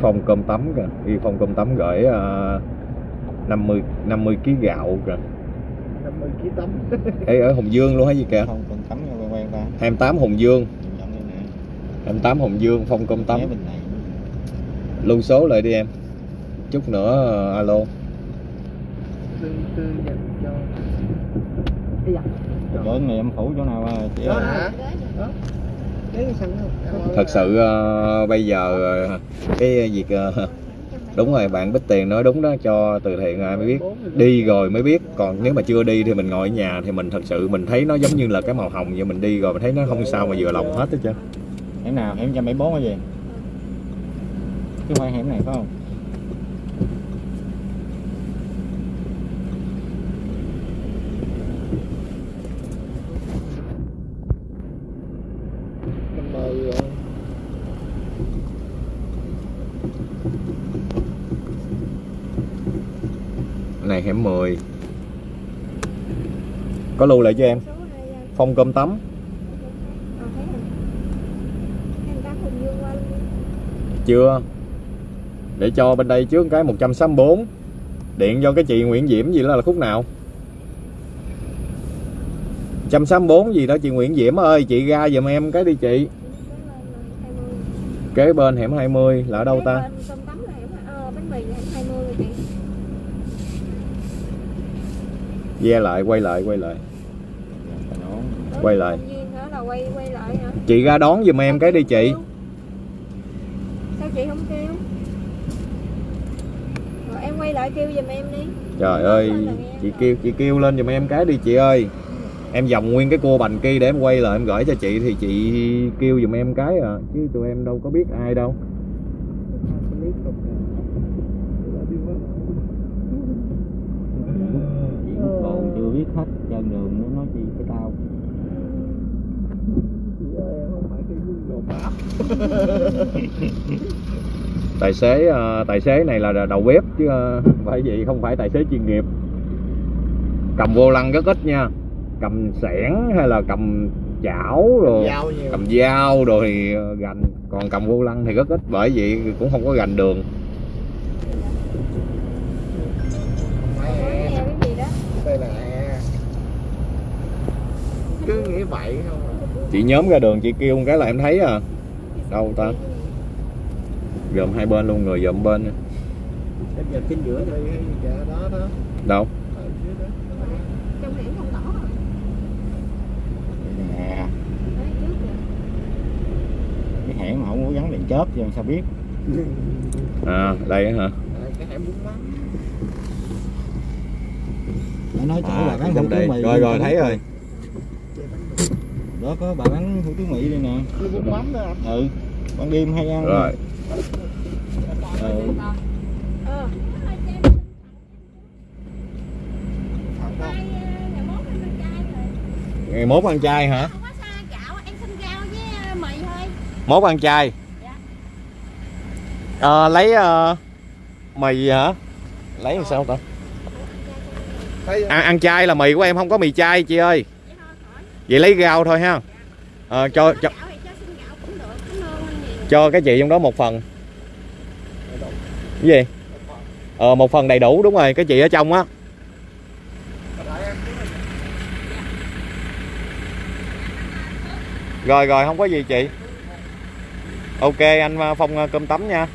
Phong cơm tấm kìa. Đi phong cơm tấm gửi uh, 50 50 kg gạo kìa.
50 kg tấm.
Ê, ở Hồng Dương luôn hay gì kìa?
Không con tắm nha quen quen ta
28 Hồng Dương.
Giọng đây nè
28 Hồng Dương phong cơm
này.
Lưu số lại đi em. Chút nữa ờ, alo
tư tư dành cho
chỗ này em phủ chỗ nào à chị
đó hả? Đó. Cái
thật sự ờ, bây giờ ờ, cái việc ờ, đúng rồi bạn Bích Tiền nói đúng đó cho từ thiện ai mới biết. Đi rồi. mới biết. Còn nếu mà chưa đi thì mình ngồi ở nhà thì mình thật sự mình thấy nó giống như là cái màu hồng vậy. Mình đi rồi mình thấy nó không sao mà vừa lòng hết hết trơn
hẻm nào? Hẻm 174 cái gì chứ không phải hẻm này phải không
này hẻm 10 có lưu lại cho em? Phong cơm tấm. Chưa? Để cho bên đây trước cái 164 điện cho cái chị Nguyễn Diễm gì đó là khúc nào? 164 gì đó chị Nguyễn Diễm ơi, chị ra giùm em cái đi chị. Kế bên hẻm 20 là ở đâu ta
Cơm tấm là hẻm ờ, bánh mì là hẻm 20 rồi chị
ve lại quay lại quay lại. Quay lại. chị ra đón giùm em cái đi chị.
Sao chị không kêu? Rồi em quay lại kêu giùm em đi.
trời ơi chị kêu chị kêu lên giùm em cái đi chị ơi. Em vòng nguyên cái cua bành kia để em quay lại em gửi cho chị thì chị kêu giùm em cái à. Chứ tụi em đâu có biết ai đâu
clip không là đi mất
chỉ còn chưa biết hết chân đường nữa nói chi cái tao
chị ơi em không phải cái Google Maps
tài xế ờ, tài xế này là đầu bếp chứ không phải gì không phải tài xế chuyên nghiệp. Cầm vô lăng rất ít nha. Cầm xẻng hay là cầm chảo rồi cầm dao rồi thì ờ, gành. Còn cầm vô lăng thì rất ít bởi vậy cũng không có gành đường.
Đây là cứ nghĩ vậy không
chị nhóm ra đường chị kêu một cái là em thấy à đâu ta? Gồm hai bên luôn người gồm bên.
Em giờ trên giữa đây hay gì cả đó đó.
Đâu?
Ở dưới đó.
Trong hẻm không tỏ hả?
nè.
Đấy, trước kìa.
cái hẻm mà không có gắn đèn chớp làm sao biết?
À đây á hả?
Lắm
nó nói chỗ bà
à,
hủ
đây.
tiếu mì
rồi rồi thấy rồi
đó có bà bán hủ tiếu mì đây nè.
Cái bún mắm đó anh
ừ ban đêm hay ăn.
Rồi.
Ừ.
Ờ.
ngày mốt ăn chay hả?
Không có xa gạo, em xin rau với mì thôi.
mốt ăn chay?
Dạ.
Ờ, lấy ờ, mì hả? Lấy làm sao ta?
Thấy
ăn, ăn chay là mì của em không có mì chay chị ơi
Vậy
lấy rau thôi ha. Ờ, cho cho
cho
cái chị trong đó một phần. Cái gì? Ờ một phần đầy đủ đúng rồi cái chị ở trong á. Rồi rồi không có gì chị. Ok anh ờ, phong ờ, cơm tấm nha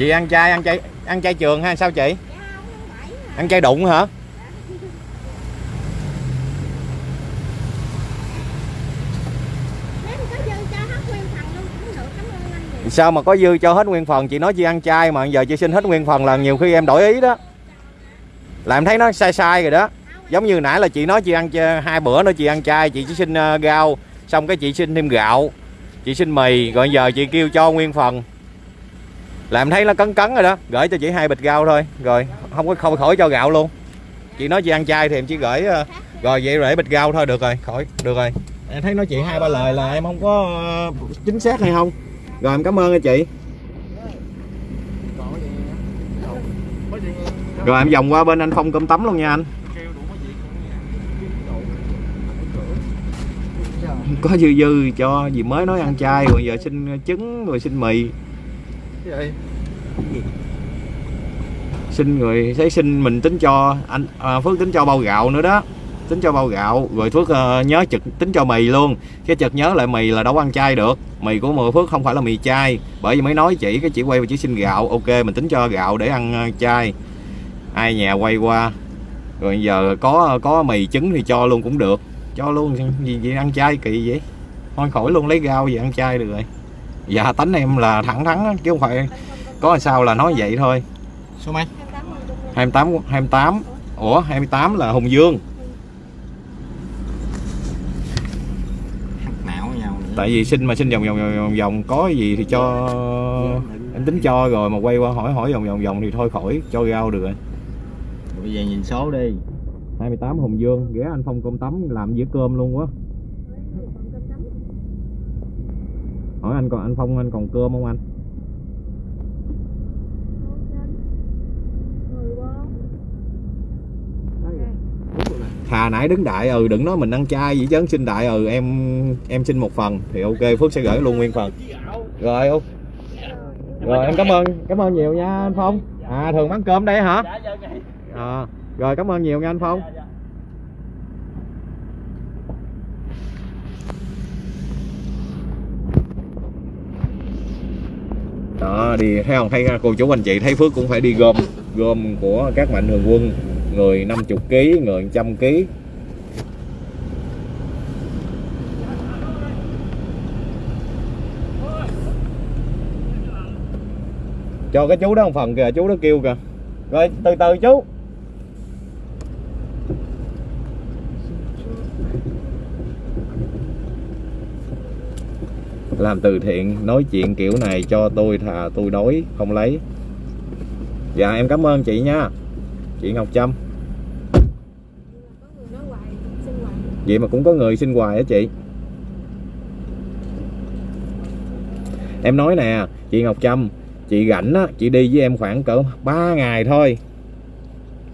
chị ăn chay ăn chay ăn chay trường hay sao chị? Ăn chay đụng hả? Sao mà có dư cho hết nguyên phần? Chị nói chị ăn chay mà, giờ chị xin hết nguyên phần là nhiều khi em đổi ý đó. Là em thấy nó sai sai rồi đó. Giống như nãy là chị nói chị ăn hai bữa nữa chị ăn chay, chị chỉ xin gạo rau, xong cái chị xin thêm gạo, chị xin mì, rồi giờ chị kêu cho nguyên phần là em thấy nó cấn cấn rồi đó. Gửi cho chị hai bịch rau thôi. Rồi, không có không khỏi cho gạo luôn. Chị nói chị ăn chay thì em chỉ gửi ờ, rồi vậy rồi bịch rau thôi. Được rồi, khỏi, được rồi. Em thấy nói chị hai ba lời là em không có ờ, chính xác hay không? Rồi, em cảm ơn anh chị. Rồi, em vòng qua bên anh phong cơm tấm luôn nha anh.
Có
dư dư cho gì mới nói ăn chay, rồi giờ xin trứng, rồi xin mì
vậy?
Xin người thấy xin mình tính cho anh à, phước tính cho bao gạo nữa đó. Tính cho bao gạo rồi phước uh, nhớ trực tính cho mì luôn. Cái chợt nhớ lại mì là đâu ăn chay được. Mì của mười phước không phải là mì chay. Bởi vì mới nói chỉ cái chỉ quay và chỉ xin gạo. Ok mình tính cho gạo để ăn ờ, chay. Ai nhà quay qua. Rồi giờ có có mì trứng thì cho luôn cũng được. Cho luôn gì gì ăn chay kỳ vậy? Thôi khỏi luôn lấy rau gì ăn chay được rồi dạ tánh em là thẳng thắn chứ không phải có làm sao là nói vậy thôi.
Số mấy?
28
28 28 Ủa 28 là Hùng Dương. Tại vì xin mà xin vòng vòng vòng vòng, vòng có gì thì cho em tính cho rồi mà quay qua hỏi hỏi vòng vòng vòng thì thôi khỏi cho rau được rồi.
Bây giờ nhìn số đi.
28 Hùng Dương ghé anh Phong cơm tấm làm dĩa cơm luôn quá hỏi anh còn anh phong anh còn cơm không anh? Thà nãy đứng đại ừ đừng nói mình ăn chay vậy chứ xin đại ừ em em xin một phần. Thì ok phước sẽ gửi luôn nguyên phần. Rồi ok rồi em cảm ơn cảm ơn nhiều nha anh phong. À thường bán cơm đây hả? À, rồi cảm ơn nhiều nha anh phong. Đó, đi, thấy không? Thấy à, cô chú anh chị thấy phước cũng phải đi gom gom của các mạnh thường quân, người 50 kg người 100 kg cho cái chú đó một phần kìa, chú đó kêu kìa. Rồi, từ từ chú. Làm từ thiện, nói chuyện kiểu này cho tôi thà tôi đói, không lấy. Dạ em cảm ơn chị nha. Chị Ngọc Trâm. Vậy mà cũng có người xin hoài á chị? Em nói nè, chị Ngọc Trâm, chị rảnh á, chị đi với em khoảng cỡ 3 ngày thôi.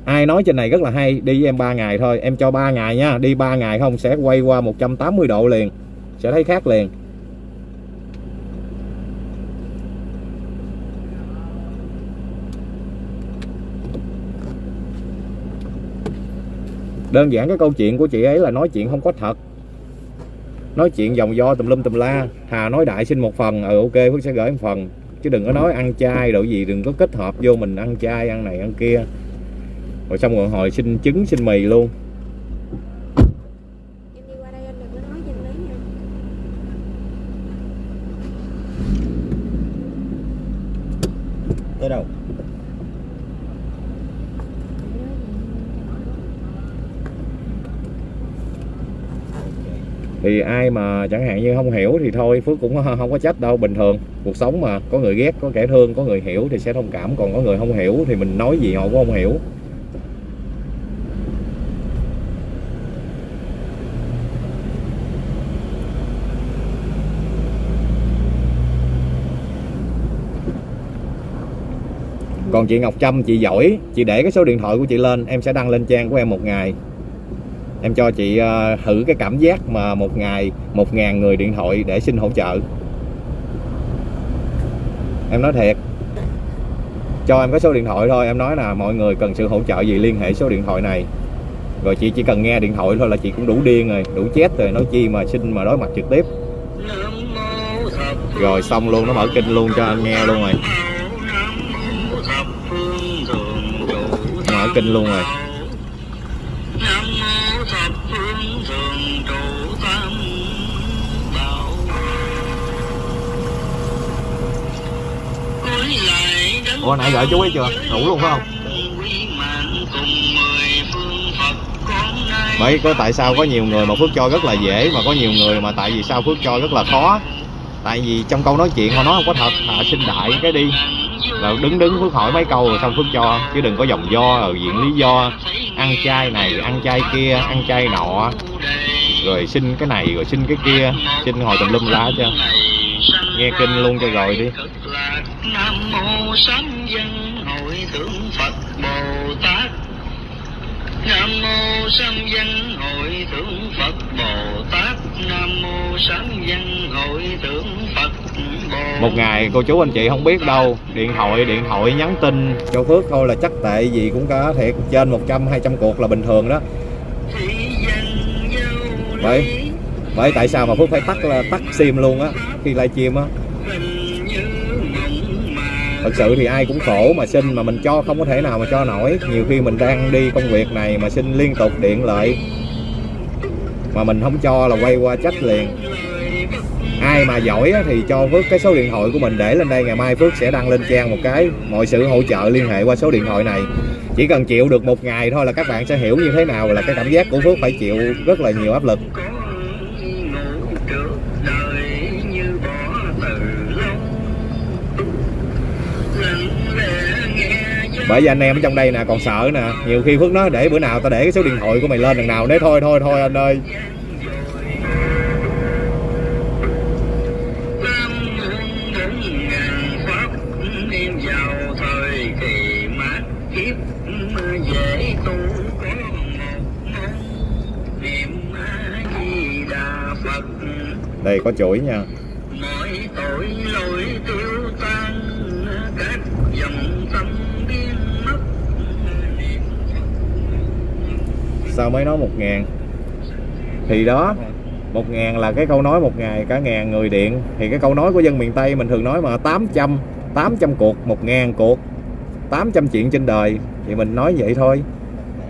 Ai nói trên này rất là hay, đi với em 3 ngày thôi. Em cho 3 ngày nha, đi 3 ngày không sẽ quay qua 180 độ liền, sẽ thấy khác liền. Đơn giản cái câu chuyện của chị ấy là nói chuyện không có thật. Nói chuyện vòng do tùm lum tùm la. Hà nói đại xin một phần ừ ok, phước sẽ gửi một phần. Chứ đừng có nói ăn chay đồ gì, đừng có kết hợp vô mình ăn chay, ăn này, ăn kia. Rồi xong rồi hồi xin trứng, xin mì luôn
em đi qua đây anh đừng có nói cho em lấy nha
tới đâu
thì ai mà chẳng hạn như không hiểu thì thôi, phước cũng không có trách đâu. Bình thường, cuộc sống mà, có người ghét, có kẻ thương, có người hiểu thì sẽ thông cảm. Còn có người không hiểu thì mình nói gì họ cũng không hiểu. Còn chị Ngọc Trâm, chị giỏi. Chị để cái số điện thoại của chị lên, em sẽ đăng lên trang của em một ngày em cho chị ờ, thử cái cảm giác mà một ngày một ngàn người điện thoại để xin hỗ trợ. Em nói thiệt. Cho em cái số điện thoại thôi, em nói là mọi người cần sự hỗ trợ gì liên hệ số điện thoại này. Rồi chị chỉ cần nghe điện thoại thôi là chị cũng đủ điên rồi, đủ chết rồi, nói chi mà xin mà đối mặt trực tiếp. Rồi xong luôn, nó mở kinh luôn cho anh nghe luôn rồi. Mở kinh luôn rồi. Ủa, nãy gửi chú ấy chưa? Đủ luôn, phải không? Bởi có tại sao có nhiều người mà phước cho rất là dễ, mà có nhiều người mà tại vì sao phước cho rất là khó? Tại vì trong câu nói chuyện họ nói không có thật họ xin đại cái đi. Là đứng đứng phước hỏi mấy câu rồi xong phước cho chứ đừng có dòng do rồi diện lý do. Ăn chay này, ăn chay kia, ăn chay nọ. Rồi xin cái này, rồi xin cái kia. Xin hồi tùm lum lá cho. Nghe kinh luôn cho rồi đi.
Nam mô sám dân hội thượng Phật Bồ Tát Nam mô sám dân hội thượng Phật Bồ Tát Nam mô sám dân hội thượng Phật Bồ
một ngày cô chú anh chị không biết đâu điện thoại điện thoại nhắn tin. Cho phước thôi là chắc tệ gì cũng có thiệt trên 100 200 cuộc là bình thường đó. Vậy? bởi tại sao mà phước phải tắt là tắt sim luôn á khi livestream á
Hình như mộng mà
thật sự thì ai cũng khổ mà xin mà mình cho không có thể nào mà cho nổi. Nhiều khi mình đang đi công việc này mà xin liên tục điện lại. Mà mình không cho là quay qua trách liền. Ai mà giỏi thì cho Phước cái số điện thoại của mình để lên đây, ngày mai Phước sẽ đăng lên trang một cái. Mọi sự hỗ trợ liên hệ qua số điện thoại này. Chỉ cần chịu được một ngày thôi là các bạn sẽ hiểu như thế nào là cái cảm giác của Phước phải chịu rất là nhiều áp lực. bởi vì anh em ở trong đây nè, còn sợ nè. Nhiều khi phước nó để bữa nào tao để cái số điện thoại của mày lên đằng nào. Đấy thôi thôi thôi anh ơi. Đây, có chuỗi nha. Sao mới nói một ngàn? Thì đó một ngàn là cái câu nói một ngày cả ngàn người điện. Thì cái câu nói của dân miền Tây mình thường nói mà 800 800 cuộc một ngàn cuộc 800 chuyện trên đời. Thì mình nói vậy thôi.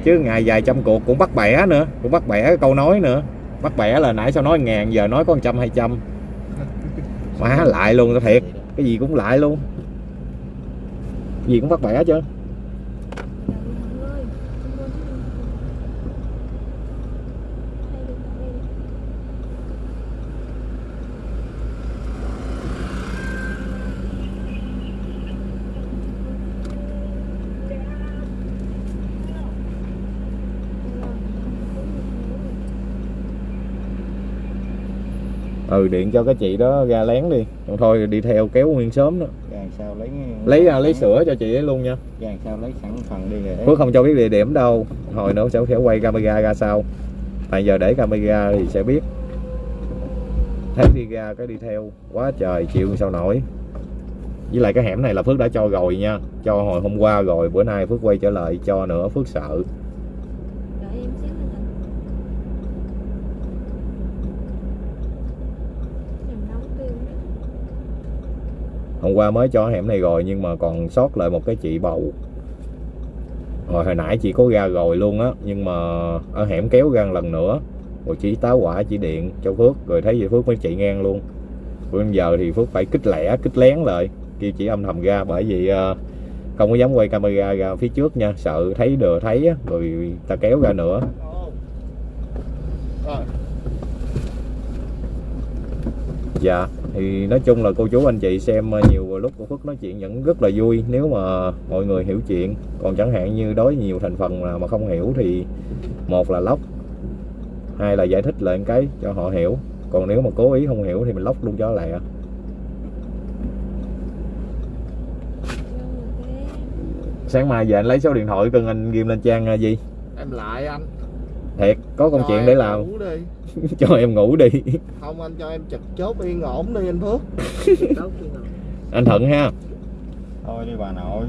Chứ ngày vài trăm cuộc cũng bắt bẻ nữa cũng bắt bẻ cái câu nói nữa. Bắt bẻ là nãy sao nói ngàn giờ nói có trăm hai trăm. Má lại luôn tao thiệt. Cái gì cũng lại luôn. Gì cũng bắt bẻ chứ
Chào mọi người, xin lỗi chứ đừng- Hay được ở đây.
Ừ điện cho cái chị đó ra lén đi. Còn thôi đi theo kéo nguyên sớm đó.
Gàn sao lấy
lấy à, lấy sữa cho chị ấy luôn nha.
Gàn sao lấy sẵn phần đi rồi
Phước không cho biết địa điểm đâu. Hồi nữa sẽ sẽ quay camera ra sau. Tại giờ để camera thì sẽ biết. Thấy đi ra cái đi theo. Quá trời chịu sao nổi. Với lại cái hẻm này là Phước đã cho rồi nha. Cho hồi hôm qua rồi bữa nay Phước quay trở lại cho nữa Phước sợ
Đợi em xíu nữa Thành. Em nấu tiêu nữa
hôm qua mới cho hẻm này rồi nhưng mà còn sót lại một cái chị bầu. Rồi hồi nãy chị có ra rồi luôn á nhưng mà ở hẻm kéo ra lần nữa. Rồi chị táo quả chỉ điện cho Phước rồi thấy vậy Phước mới chạy ngang luôn. Bây giờ thì Phước phải kích lẻ kích lén lại kêu chị âm thầm ra bởi vì ờ, không có dám quay camera ra phía trước nha sợ thấy đừa thấy á, rồi ta kéo ra nữa. Dạ, thì nói chung là cô chú anh chị xem ờ, nhiều lúc của Phước nói chuyện vẫn rất là vui nếu mà mọi người hiểu chuyện. Còn chẳng hạn như đối với nhiều thành phần mà không hiểu thì một là lóc, hai là giải thích lại cái cho họ hiểu. Còn nếu mà cố ý không hiểu thì mình lóc luôn cho lẹ. Sáng mai về anh lấy số điện thoại cần anh ghim lên trang ờ, gì?
Em lại anh
Thiệt, có công
Cho
chuyện để làm.
ngủ đi.
Cho em ngủ đi.
Không anh cho em trực chốt yên ổn đi anh Phước.
Anh Thuận ha.
Thôi đi bà nội.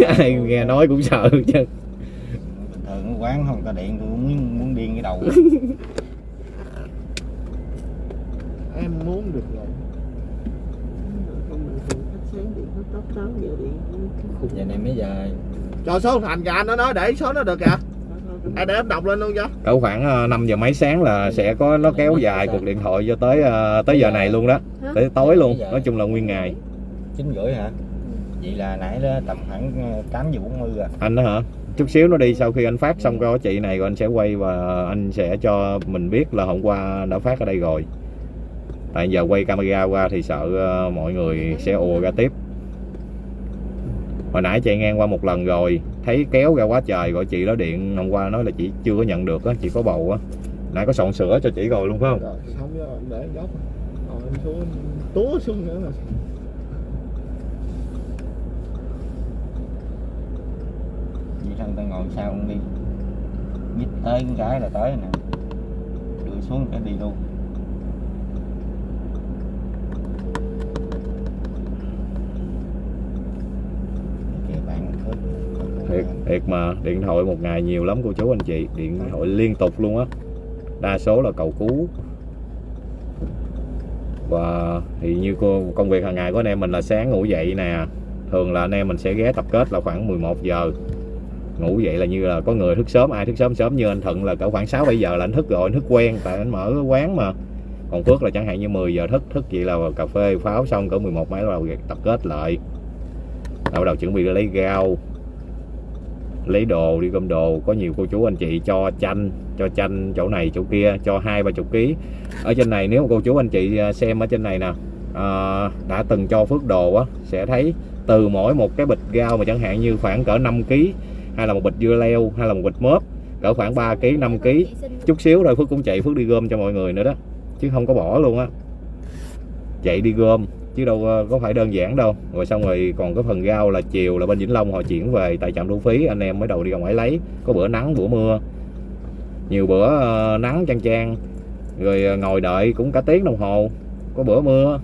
Ai nghe nói cũng sợ chứ.
Bình thường quán không có điện tôi muốn muốn điên cái đầu.
Em muốn được rồi.
Giờ này mấy giờ
Cho số thành kìa anh nó nói để số nó được kìa à, Để em đọc lên luôn cho
Cỡ khoảng 5 giờ mấy sáng là sẽ có nó kéo dài cuộc điện thoại cho tới ờ, tới giờ này luôn đó. Tới tối luôn. Nói chung là nguyên ngày.
chín rưỡi hả? Vậy là nãy đó tầm khoảng ờ, 8 giờ 40 à
anh đó hả? Chút xíu nó đi sau khi anh phát xong có chị này rồi anh sẽ quay và anh sẽ cho mình biết là hôm qua đã phát ở đây rồi. Tại giờ quay camera qua thì sợ ờ, mọi người sẽ ùa ra tiếp hồi nãy chạy ngang qua một lần rồi thấy kéo ra quá trời gọi chị đó điện hôm qua nói là chị chưa có nhận được á chị có bầu á. Nãy có soạn sữa cho chị rồi luôn phải không?
Rồi xong rồi em để góc. Rồi em xuống túa xuống nữa là
vậy thôi ta ngồi sau không đi. Nhích tới cái cái là tới nè. Đưa xuống cái đi luôn kìa bạn Phước
thiệt thiệt mà, điện thoại một ngày nhiều lắm cô chú anh chị, điện thoại liên tục luôn á. Đa số là cầu cứu. Và thì như cô, công việc hàng ngày của anh em mình là sáng ngủ dậy nè, thường là anh em mình sẽ ghé tập kết là khoảng 11 giờ. Ngủ dậy là như là có người thức sớm, ai thức sớm sớm như anh Thuận là cỡ khoảng 6 7 giờ là anh thức rồi, anh thức quen, tại anh mở quán mà. Còn Phước là chẳng hạn như 10 giờ thức thức vậy là cà phê pháo xong cỡ 11 mấy bắt đầu tập kết lại. Là bắt đầu chuẩn bị lấy gao lấy đồ đi gom đồ. Có nhiều cô chú anh chị cho chanh cho chanh chỗ này chỗ kia cho hai ba chục ký. Ở trên này nếu mà cô chú anh chị à, xem ở trên này nè à, đã từng cho phước đồ á sẽ thấy từ mỗi một cái bịch rau mà chẳng hạn như khoảng cỡ 5 ký hay là một bịch dưa leo hay là một bịch mớp cỡ khoảng 3 ký 5 ký. Chút xíu rồi phước cũng chạy phước đi gom cho mọi người nữa đó chứ không có bỏ luôn á. Chạy đi gom chứ đâu có phải đơn giản đâu. Rồi xong rồi còn cái phần rau là chiều là bên Vĩnh Long họ chuyển về tại trạm thu phí anh em mới đầu đi ra ngoài lấy. Có bữa nắng bữa mưa. Nhiều bữa ờ, nắng chang chang. Rồi ờ, ngồi đợi cũng cả tiếng đồng hồ. Có bữa mưa.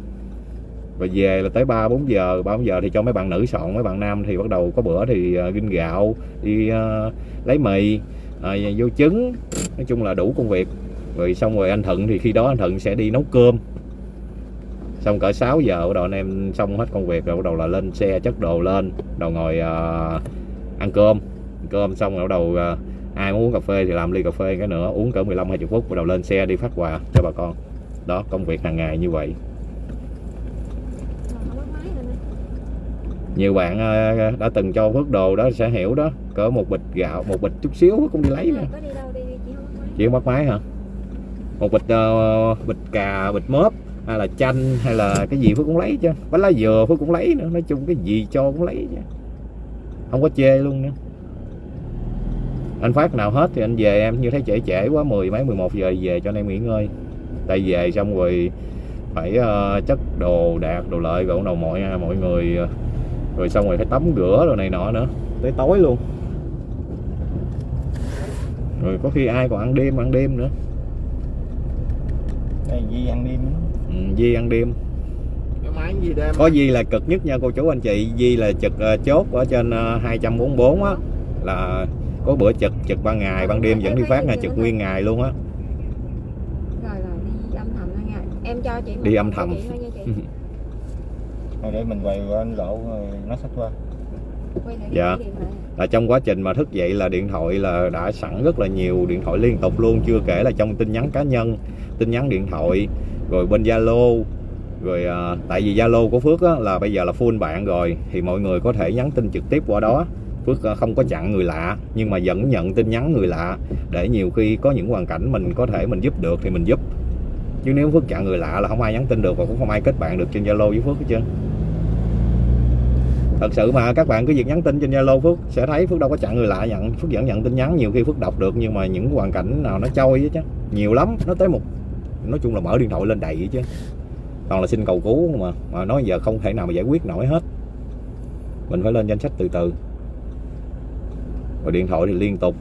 Và về là tới ba bốn giờ. Ba bốn giờ thì cho mấy bạn nữ soạn mấy bạn nam thì bắt đầu có bữa thì ờ, ginh gạo đi uh, lấy mì uh, vô trứng. Nói chung là đủ công việc. Rồi xong rồi anh Thuận thì khi đó anh Thuận sẽ đi nấu cơm xong cỡ 6 giờ bắt đầu anh em xong hết công việc rồi bắt đầu là lên xe chất đồ lên đầu ngồi uh, ăn cơm. Ăn cơm xong rồi bắt đầu uh, ai muốn uống cà phê thì làm ly cà phê cái nữa uống cỡ 15 20 phút bắt đầu lên xe đi phát quà cho bà con. Đó công việc hàng ngày như vậy. Nhiều bạn uh, đã từng cho phước đồ đó sẽ hiểu đó cỡ một bịch gạo một bịch chút xíu cũng đi lấy nè
chị bắt máy.
chỉ mất máy hả? Một bịch uh, bịch cà bịch mớp hay là chanh hay là cái gì phước cũng lấy chứ. Bánh lá dừa phước cũng lấy nữa. Nói chung cái gì cho cũng lấy chứ. Không có chê luôn nữa. Anh phát nào hết thì anh về em. Như thấy trễ trễ quá 10 mấy 11 giờ về cho anh em nghỉ ngơi. Tại về xong rồi phải ờ, chất đồ đạc đồ lợi rồi bắt đầu mọi mọi người ờ, rồi xong rồi phải tắm rửa rồi này nọ nữa. Tới tối luôn. Rồi có khi ai còn ăn đêm ăn đêm nữa.
Đây Di ăn đêm đó.
Ừ, Di ăn đêm.
Cái máy gì đêm.
Có Di là cực nhất nha cô chú anh chị. Di là trực ờ, chốt ở trên ờ, 244 á. Là có bữa trực trực ban ngày ban đêm vẫn đi phát nha trực nguyên ngày luôn á.
Rồi rồi đi âm thầm thôi nha. Em cho chị
Đi âm thầm.
thôi
để mình quay qua anh lộ rồi nó sách qua.
Quay lại
Dạ. là trong quá trình mà thức dậy là điện thoại là đã sẵn rất là nhiều điện thoại liên tục luôn. Chưa kể là trong tin nhắn cá nhân tin nhắn điện thoại rồi bên Zalo rồi à, tại vì Zalo của Phước á, là bây giờ là full bạn rồi thì mọi người có thể nhắn tin trực tiếp qua đó. Phước à, không có chặn người lạ nhưng mà vẫn nhận tin nhắn người lạ để nhiều khi có những hoàn cảnh mình có thể mình giúp được thì mình giúp. Chứ nếu Phước chặn người lạ là không ai nhắn tin được và cũng không ai kết bạn được trên Zalo với Phước hết trơn. Thật sự mà các bạn cứ việc nhắn tin trên Zalo Phước sẽ thấy Phước đâu có chặn người lạ nhận. Phước vẫn nhận tin nhắn nhiều khi Phước đọc được nhưng mà những hoàn cảnh nào nó trôi chứ nhiều lắm nó tới một nói chung là mở điện thoại lên đầy vậy chứ. Toàn là xin cầu cứu mà mà nói giờ không thể nào mà giải quyết nổi hết. Mình phải lên danh sách từ từ. Rồi điện thoại thì liên tục.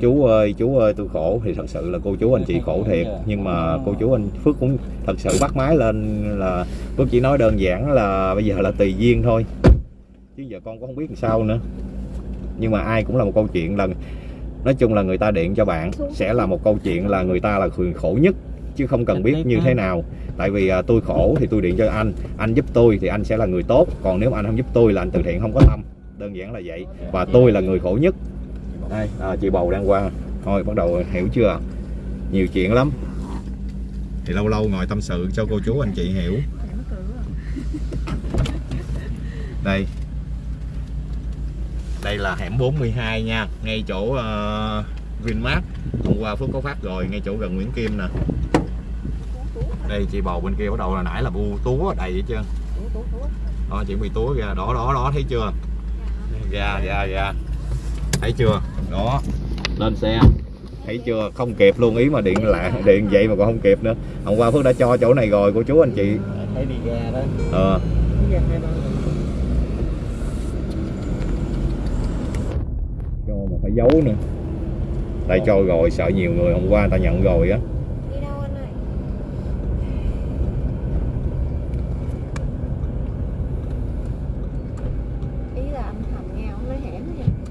Chú ơi chú ơi, tôi khổ. Thì thật sự là cô chú anh chị khổ thiệt. Nhưng mà cô chú anh Phước cũng thật sự bắt máy lên là Phước chỉ nói đơn giản là bây giờ là tùy duyên thôi. Chứ giờ con cũng không biết làm sao nữa. Nhưng mà ai cũng là một câu chuyện là, nói chung là người ta điện cho bạn, sẽ là một câu chuyện là người ta là người khổ nhất chứ không cần biết như thế nào. Tại vì à, tôi khổ thì tôi điện cho anh. Anh giúp tôi thì anh sẽ là người tốt. Còn nếu mà anh không giúp tôi là anh từ thiện không có tâm. Đơn giản là vậy. Và tôi là người khổ nhất. Đây à, chị bầu đang qua. Thôi bắt đầu hiểu chưa? Nhiều chuyện lắm. Thì lâu lâu ngồi tâm sự cho cô chú anh chị hiểu. Đây. Đây là hẻm 42 nha. Ngay chỗ uh, Vinmart. Hôm qua Phước có phát rồi ngay chỗ gần Nguyễn Kim nè đây chị bầu bên kia bắt đầu là nãy là bu túa đầy vậy chưa đó chuẩn bị túa ra. Đó đó đó thấy chưa? Ra ra ra. Thấy chưa? Đó. Lên xe. Thấy chưa? Không kịp luôn ý mà điện lại điện vậy mà còn không kịp nữa. Hôm qua Phước đã cho chỗ này rồi cô chú anh chị.
Thấy đi ra đó.
Ờ. Cho mà phải giấu nữa. Tại cho rồi sợ nhiều người hôm qua người ta nhận rồi á
Đi đâu anh ơi? Ý là âm thầm nghe không nói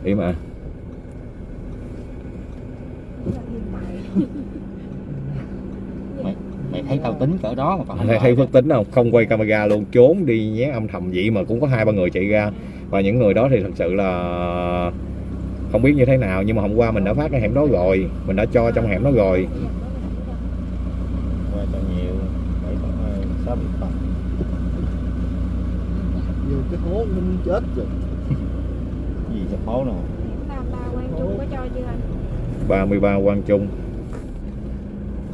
hẻm nha.
ý mà.
Ý là hiện tại.
mày thấy tao tính cỡ đó mà còn không
thấy, phước tính không? Không quay camera luôn trốn đi nhé âm thầm vậy mà cũng có hai ba người chạy ra. Và những người đó thì thật sự là không biết như thế nào nhưng mà hôm qua mình đã phát cái hẻm đó rồi mình đã cho trong hẻm đó rồi.
Vô cái hố minh chết rồi
cho phố
ba ba quan trung có cho chưa anh?
33 Quang Trung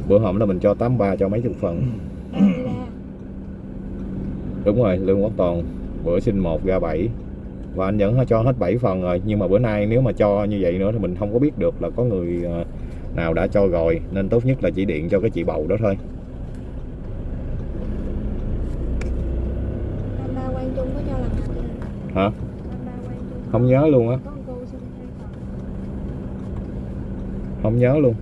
bữa hổm là mình cho 83 cho mấy chục phần đúng rồi Lương Quốc Toàn bữa xin một ra 7 và anh vẫn cho hết 7 phần rồi nhưng mà bữa nay nếu mà cho như vậy nữa thì mình không có biết được là có người ờ, nào đã cho rồi nên tốt nhất là chỉ điện cho cái chị bầu đó thôi
Tam ba quan trung có cho lần nào chưa?
hả
Tam ba quan trung.
Không nhớ luôn á. Không nhớ luôn.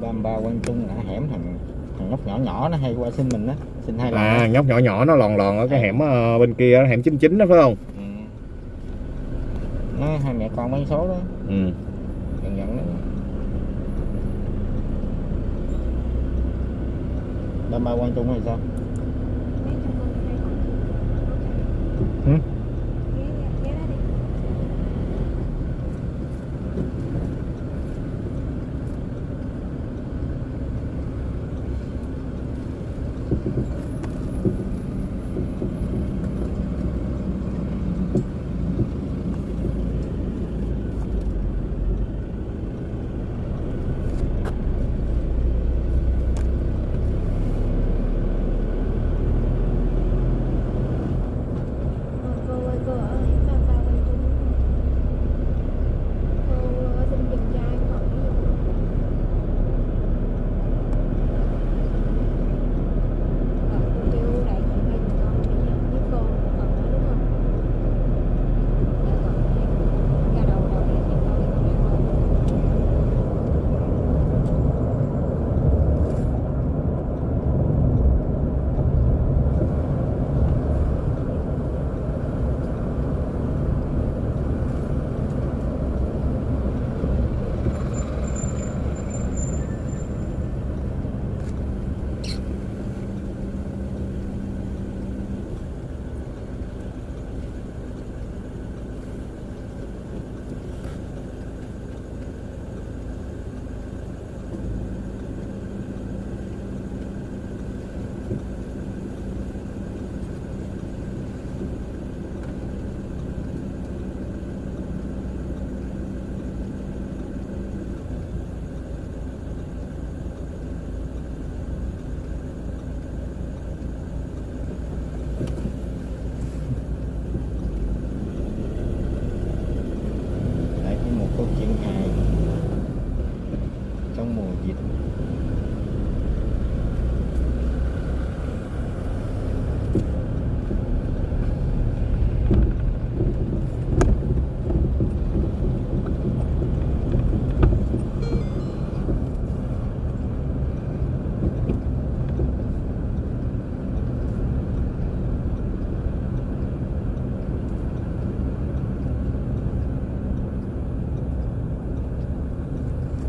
Ba ba quan trung ngã hẻm thành Thằng nhóc nhỏ nhỏ nó hay qua xin mình á xin hai lần
à nhóc nhỏ nhỏ nó lòn lòn ở cái hẻm ờ, bên kia hẻm 99 đó phải không?
Ừ. nó hai mẹ con bán số đó.
Ừ.
Dần dần đó. Ba ba quan trung hay sao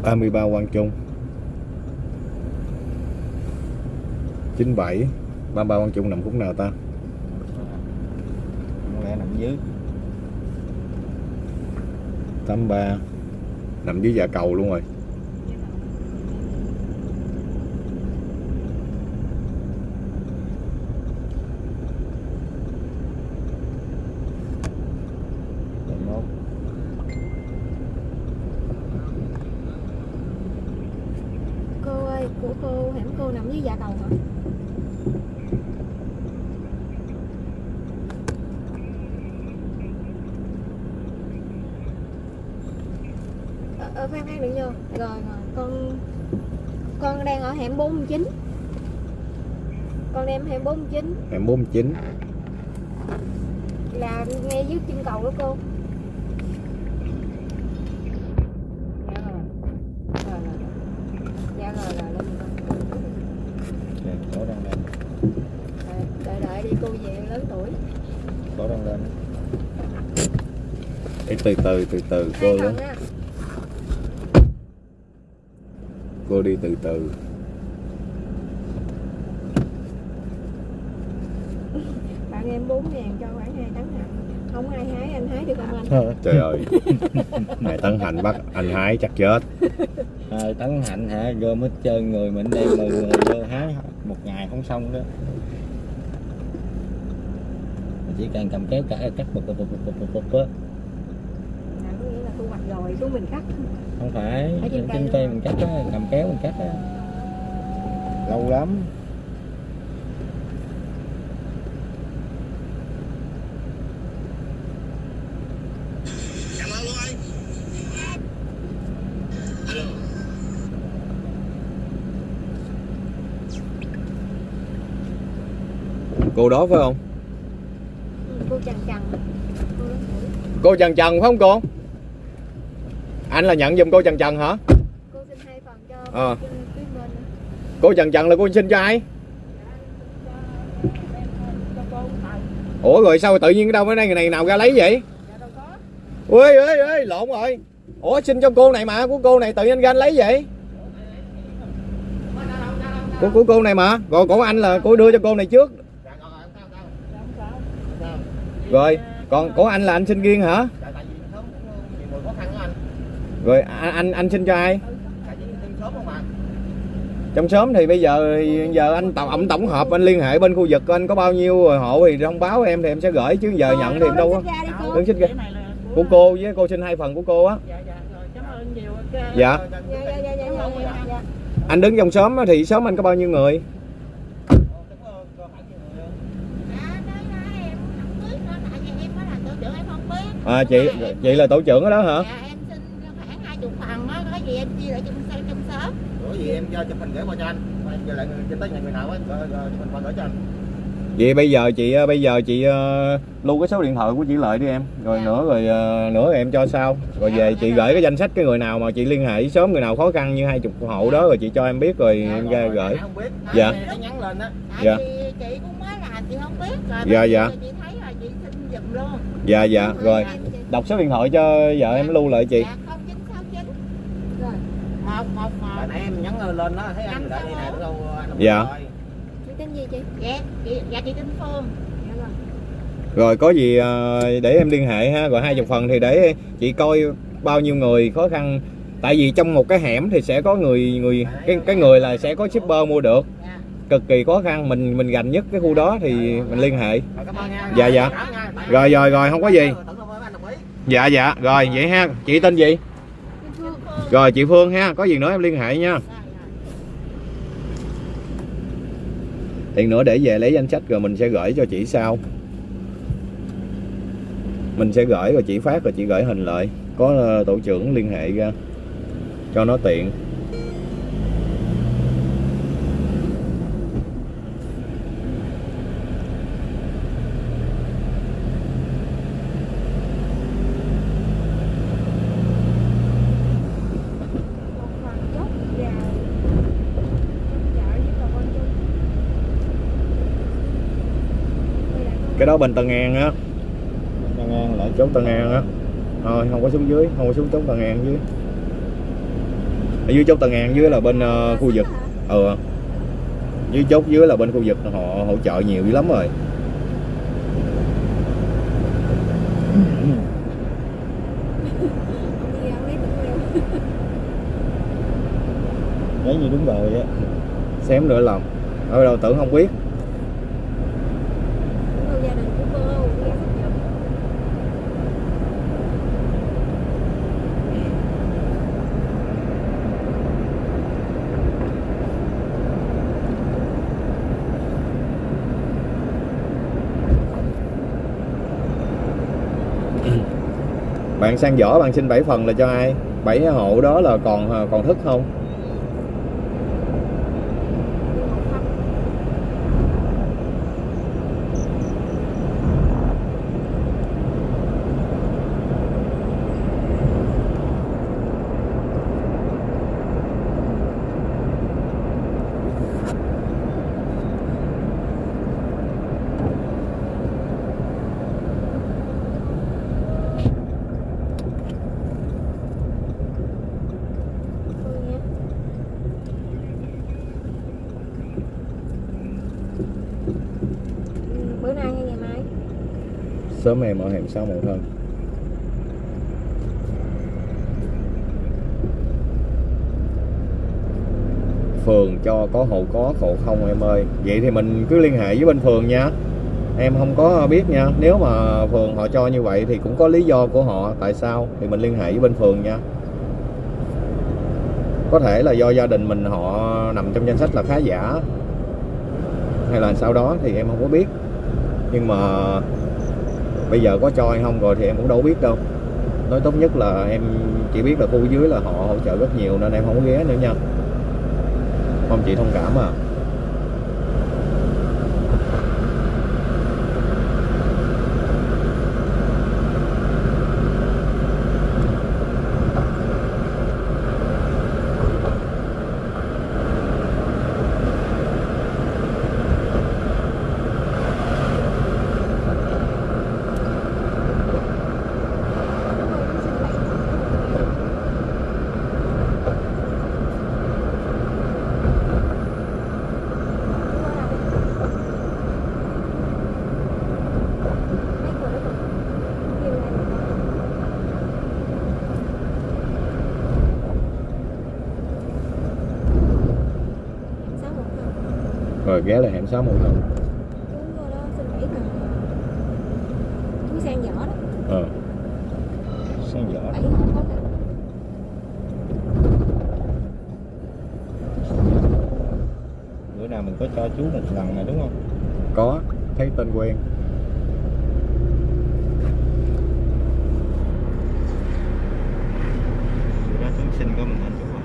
83 Quang Trung. 97 33 Quang Trung nằm khúc nào ta?
Không lẽ nằm dưới.
83 nằm dưới dạ cầu luôn rồi.
Dưới dạ cầu hả? Ờ, ờ khoan khoan đừng vô. Rồi rồi con con đang ở hẻm 49 con đang hẻm 49
hẻm 49
là ngay dưới chân cầu đó cô dạ rồi rồi rồi rồi. dạ rồi rồi lên con
Rồi, cổ đang lên
Đợi- đợi đợi đi cô về lớn tuổi
cổ đang lên
Ê, từ từ từ từ cô
hai á
cô đi từ từ.
Bạn em 4 ngàn cho khoảng 2 tấn hạt không ai hái anh hái được không anh?
Trời ơi. Mẹ tấn hành bắt anh hái chắc chết.
Hai tấn hạnh hả? Gom hết trơn người mình đem 10 người vô hái một ngày không xong đó. Chỉ cần cầm kéo cả cắt bụp bụp bụp bụp bụp bụp á
là có nghĩa là thu hoạch rồi xuống mình cắt
không phải
Ở trên
trên,
cây
mình cắt á cầm kéo mình cắt á. Lâu lắm.
Cô đó phải không?
Ừ, cô chằn chằn. Cô lớn tuổi
cô trần trần phải không cô anh là nhận giùm cô trần trần hả?
Cô xin hai phần cho bên
cô trần trần là cô xin cho ai? Ủa rồi sao tự nhiên đâu cái này người này nào ra lấy vậy? Ui ui ui lộn rồi. Ủa xin cho cô này mà của cô này tự nhiên ra anh lấy vậy? Của, của cô này mà. Rồi của anh là cô đưa cho cô này trước. Rồi còn của anh là anh xin riêng hả rồi anh anh, xin cho ai? Trong sớm thì bây giờ giờ anh tổng ông tổng hợp anh liên hệ bên khu vực anh có bao nhiêu hộ thì thông báo em thì em sẽ gửi chứ giờ nhận thì em đâu
á
đứng xích ra. Của cô với cô xin hai phần của cô á.
Dạ
anh đứng trong sớm thì sớm anh có bao nhiêu người? À chị chị là tổ trưởng đó hả?
Em chia lại trong sớm trong sớm.
Ủa gì em cho chụp hình gửi qua cho anh. Rồi Em giờ lại cho tới nhà người nào rồi rồi chụp hình qua gửi cho anh.
vậy bây giờ chị ờ, bây giờ chị ờ, lưu cái số điện thoại của chị lợi đi em rồi
Dạ.
nữa rồi ờ, nữa em cho sau rồi về chị gửi cái danh sách cái người nào mà chị liên hệ với xóm người nào khó khăn như hai chục hộ đó rồi chị cho em biết rồi
Dạ,
em ra
rồi,
gửi
không biết.
Dạ.
nó nhắn lên á.
Tại
Dạ.
vì chị cũng mới làm chị không biết rồi.
Dạ, dạ.
giờ Chị thấy là chị xin giùm luôn.
dạ dạ rồi đọc số điện thoại cho vợ em lưu lại chị
Dạ 0969
rồi
111
Tại nãy em nhắn lên đó thấy anh đợi đây nè, đúng không? Anh
Dạ.
rồi.
chị tên gì chị?
Dạ, chị, dạ chị Tinh Phương.
dạ rồi
rồi có gì ờ, để em liên hệ ha. Rồi hai chục phần thì để chị coi bao nhiêu người khó khăn. Tại vì trong một cái hẻm thì sẽ có người người cái cái người là sẽ có shipper mua được.
Dạ.
cực kỳ khó khăn mình mình gành nhất cái khu đó thì mình liên hệ.
Rồi, cảm ơn nha.
Dạ, dạ. Rồi rồi rồi không có gì. dạ dạ. Rồi vậy ha. Chị tên gì rồi, chị Phương ha, có gì nữa em liên hệ nha. Tiền nữa để về lấy danh sách rồi mình sẽ gửi cho chị sau. Mình sẽ gửi rồi chị phát rồi chị gửi hình lại. Có ờ, tổ trưởng liên hệ ra cho nó tiện
một phần chốt vào chợ với bà con chung Đây là con-
cái đó bên Tân An á. Tân An lại chốt Tân An á. Thôi không có xuống dưới không có xuống chốt Tân An dưới. Ở dưới chốt Tân An dưới là bên ờ, khu vực. Ừ. Dưới chốt dưới là bên khu vực họ hỗ trợ nhiều dữ lắm rồi. Đấy như đúng rồi á. Xém nữa lòng. Ở đâu tưởng không biết
Đúng rồi, gia đình của cô nghe thích giùm
bạn sang vỏ bạn xin 7 phần là cho ai? 7 hộ đó là còn à, còn thức không
đi một phần Thôi nha. Ừ, bữa nay hay ngày mai
Sớm em ở hẻm 6 một hơn Phường cho có hộ có hộ không em ơi. Vậy thì mình cứ liên hệ với bên phường nha. Em không có biết nha. Nếu mà phường họ cho như vậy thì cũng có lý do của họ. Tại sao? Thì mình liên hệ với bên phường nha. Có thể là do gia đình mình họ nằm trong danh sách là khá giả. Hay là sau đó thì em không có biết. Nhưng mà bây giờ có cho hay không rồi thì em cũng đâu biết đâu. Nói tốt nhất là em chỉ biết là khu dưới là họ hỗ trợ rất nhiều nên em không có ghé nữa nha. Mong chị thông cảm à. Rồi ghé lại hẻm 6 một lần
Đúng rồi đó, xin bảy cần Túi sang nhỏ đó,
ờ
Sáng giỏ
bảy không có cần
Bữa nào mình có cho chú một lần này đúng không?
có thấy tên quen
Bữa đó Tuấn sinh có mình anh chú không?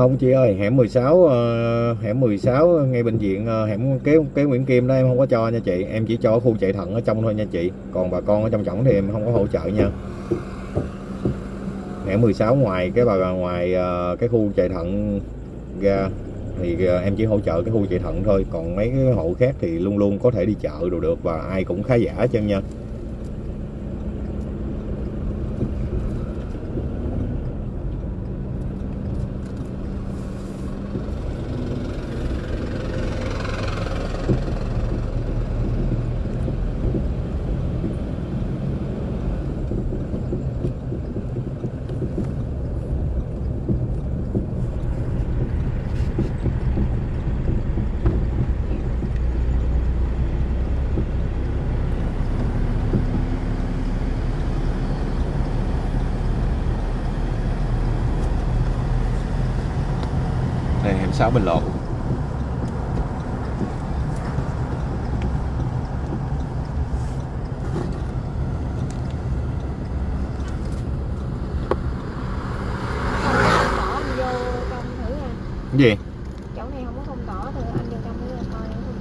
Không chị ơi hẻm 16 uh, ờ, hẻm 16 ngay bệnh viện uh, ờ, hẻm kế kế Nguyễn Kim đó em không có cho nha chị. Em chỉ cho khu chạy thận ở trong thôi nha chị. Còn bà con ở trong trọng thì em không có hỗ trợ nha. Hẻm 16 ngoài cái bà ngoài uh, cái khu chạy thận ra thì uh, em chỉ hỗ trợ cái khu chạy thận thôi. Còn mấy cái hộ khác thì luôn luôn có thể đi chợ đồ được và ai cũng khá giả chân nha. 6 Bình cái gì?
Chỗ này không có không tỏ thử anh vô trong thử coi không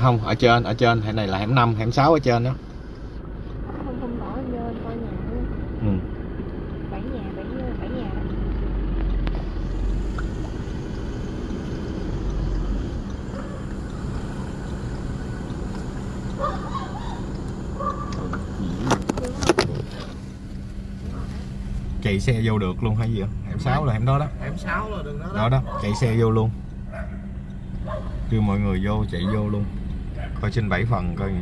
không ở trên ở trên. Hẻm này là hẻm 5 hẻm 6 ở trên đó.
Không không tỏ vô coi nhà. Nữa
ừ.
Bảy nhà, bảy, bảy nhà đó
chạy xe vô được luôn hay gì không hẻm 6 là hẻm đó đó.
Hẻm 6 là đường đó
đó.
Đó
đó chạy xe vô luôn. Kêu mọi người vô chạy vô luôn. Coi trên 7 phần coi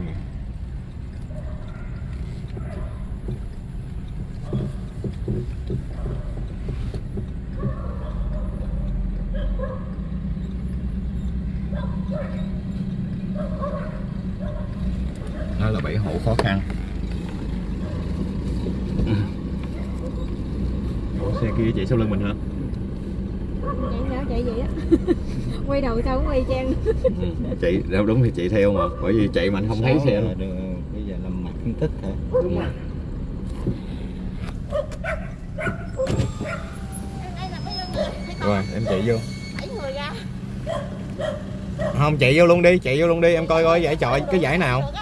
đó là bảy hộ khó khăn Ủa, xe kia chạy sau lưng mình hả
Chạy sao chạy vậy á Quay đầu sao cũng quay trang
chị đâu đúng thì chị theo mà bởi vì chạy mạnh không thấy xe
đường- Bây giờ làm mặt phân tích hả?
Đúng rồi.
Rồi em chạy vô. Không chạy vô luôn đi chạy vô luôn đi em coi coi giải chọi cái giải nào.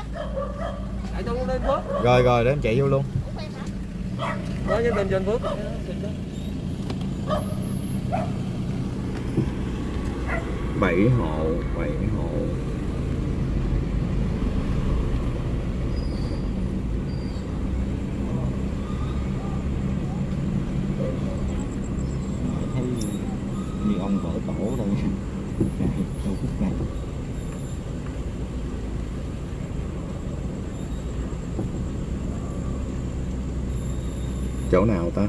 Rồi rồi để em chạy vô luôn.
Nói với tên trên Phước
bảy hộ bảy hộ.
Thấy như ông vỡ tổ rồi. Trong phút này
chỗ nào ta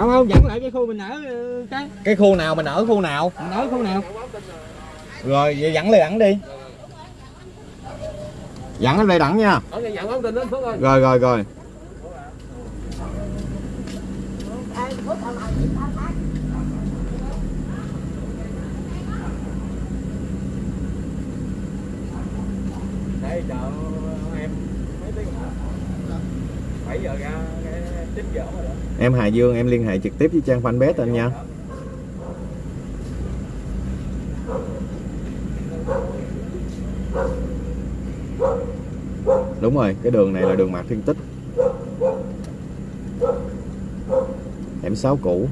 không không dẫn lại cái khu mình ở ừ, cái
cái khu nào mình ở khu nào?
Mình ở khu nào?
Rồi vậy dẫn lên đẳng đi. Dẫn lên đây đẳng nha. Rồi rồi rồi. Đây chờ em mấy tiếng nữa 7 giờ ra 9 giờ rồi đó em Hà Dương, em liên hệ trực tiếp với trang fanpage anh nha. Đúng rồi, cái đường này là đường Mạc Thiên Tích. Hẻm 6 cũ.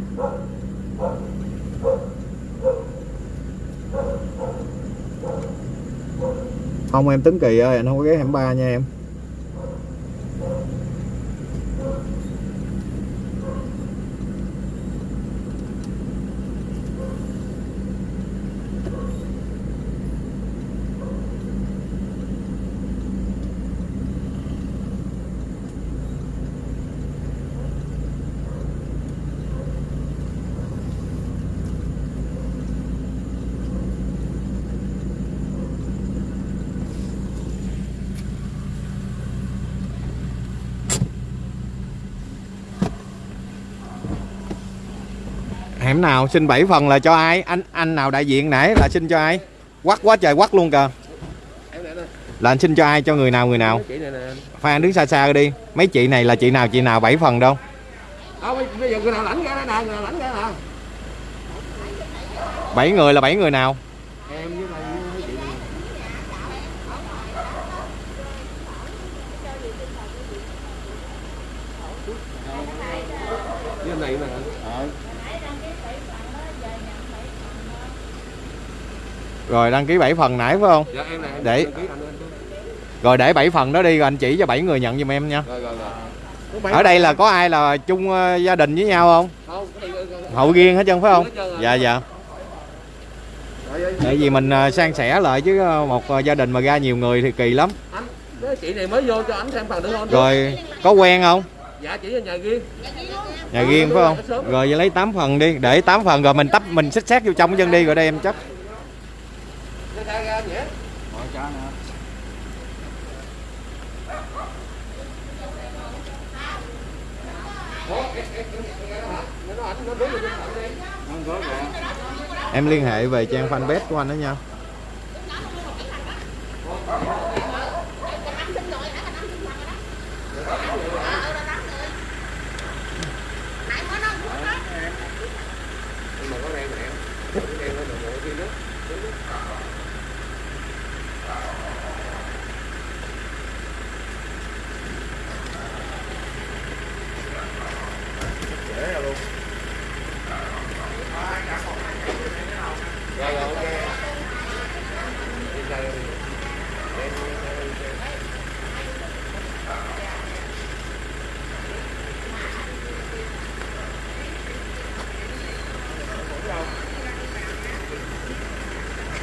Không, em tính Kỳ ơi, anh không có ghé hẻm 3 nha em. Hẻm nào? Xin 7 phần là cho ai? Anh anh nào đại diện nãy là xin cho ai? Quắc quá trời quắc luôn kìa. Là anh xin cho ai? Cho người nào người nào? Phan đứng xa xa đi. Mấy chị này là chị nào chị nào 7 phần đâu?
Giờ người nào lãnh ra đây nè người nào lãnh ra nè
7 người là 7 người nào
em với lại mấy chị này với anh này nè ờ
rồi đăng ký 7 phần nãy phải không?
Dạ em này em
Để-
đăng ký anh
rồi để 7 phần đó đi rồi anh chỉ cho 7 người nhận giùm em nha.
Rồi rồi rồi.
Ở đây là có ai là chung ờ, gia đình với nhau không?
Không
hậu riêng hết trơn phải không? Dạ dạ. Tại vì mình ờ, san sẻ lại chứ ờ, một gia đình mà ra nhiều người thì kỳ lắm.
Anh chị này mới vô cho anh xem phần được không?
Rồi có quen không?
Dạ chỉ ở nhà riêng.
Nhà riêng phải không? Rồi vậy lấy 8 phần đi để 8 phần rồi mình tấp mình xích xét vô trong chân đi rồi đây em chấp
ra ra nhé
em liên hệ về trang fanpage của anh đó nha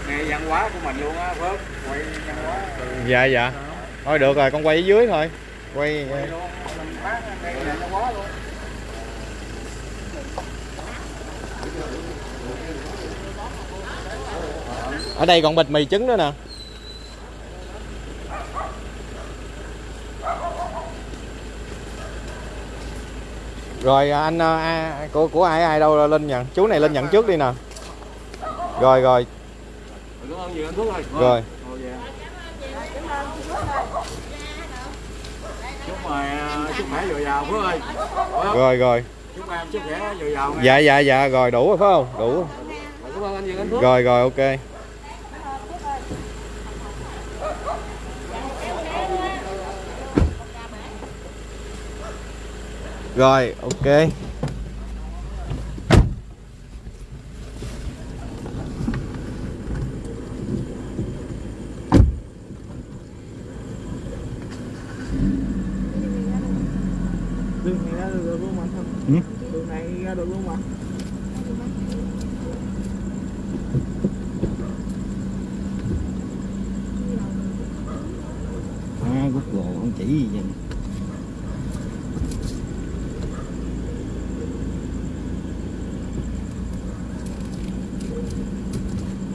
nghe văn hóa của mình luôn á Phước quay văn hóa
dạ dạ. Thôi được rồi con quay ở dưới thôi. Quay
luôn
ở đây còn bịch mì trứng nữa nè. Rồi anh ờ, a, của của ai ai đâu lên nhận. Chú này lên nhận trước đi nè. Rồi rồi.
Cảm ơn nhiều anh Phước ơi
rồi
chúc khỏe dồi dào Phước ơi.
Rồi rồi.
Chúc em chúc khỏe dồi dào nghe.
dạ dạ dạ rồi đủ rồi phải không? Đủ rồi rồi ok. Rồi ok
đường này ra được luôn mà không
Ừ?
đường này ra được luôn mà
Google không chỉ gì vậy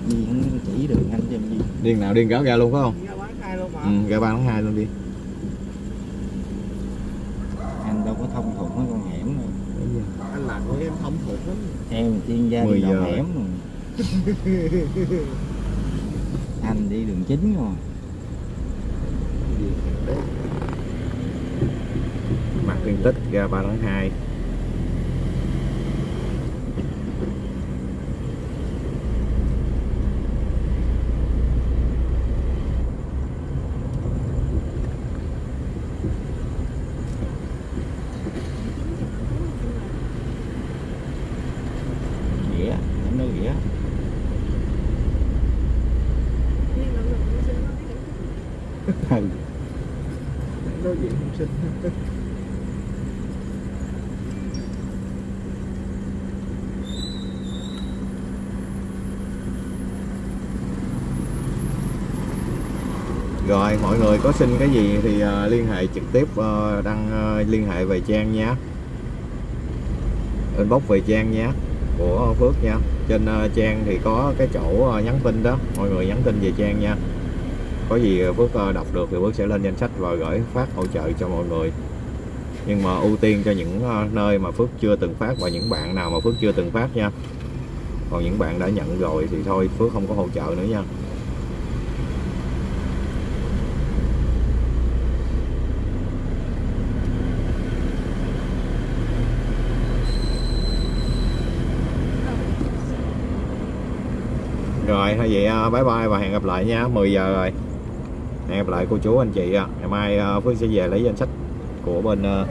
gì không chỉ đường anh cho em gì
điên nào điên gáo ra luôn phải không?
Ra bán hai luôn mà.
ừ, ra ba tháng hai luôn đi.
Anh đâu có thông thuộc mấy con hẻm đâu.
Anh làm của em thông thuộc lắm.
em chuyên gia đi đầu
giờ.
hẻm mà anh đi đường chính rồi.
Mặt tiên tích ra ba tháng hai
ghĩa em nói ghĩa
Riêng là người cũng xin nó cái
ừ.
Đối diện không sinh.
rồi mọi người có xin cái gì thì uh, liên hệ trực tiếp uh, đăng uh, liên hệ về trang nhé inbox về trang nhé của Phước nha. Trên uh, trang thì có cái chỗ uh, nhắn tin đó. Mọi người nhắn tin về trang nha có gì Phước ờ, đọc được thì Phước sẽ lên danh sách và gửi phát hỗ trợ cho mọi người. Nhưng mà ưu tiên cho những ờ, nơi mà Phước chưa từng phát và những bạn nào mà Phước chưa từng phát nha. Còn những bạn đã nhận rồi thì thôi, Phước không có hỗ trợ nữa nha. Rồi thôi vậy ờ, bye bye và hẹn gặp lại nha. 10 giờ rồi. Hẹn gặp lại cô chú anh chị à. Ngày mai phương Phước sẽ về lấy danh sách của bên
ờ,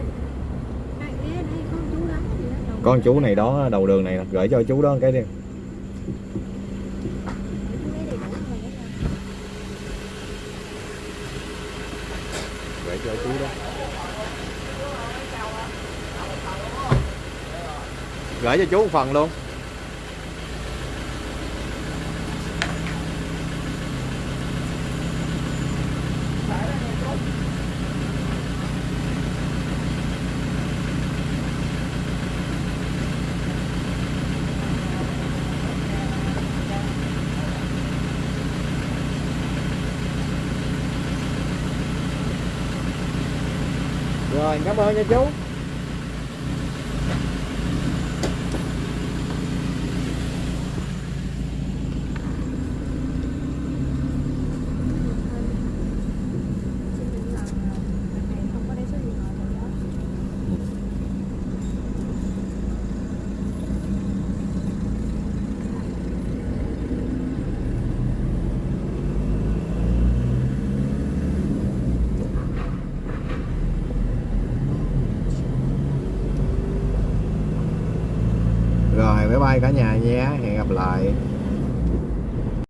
con chú
này đó, đầu đường này, gửi cho chú đó cái đi. Gửi cho chú đó. Gửi cho chú một phần luôn. Rồi cảm ơn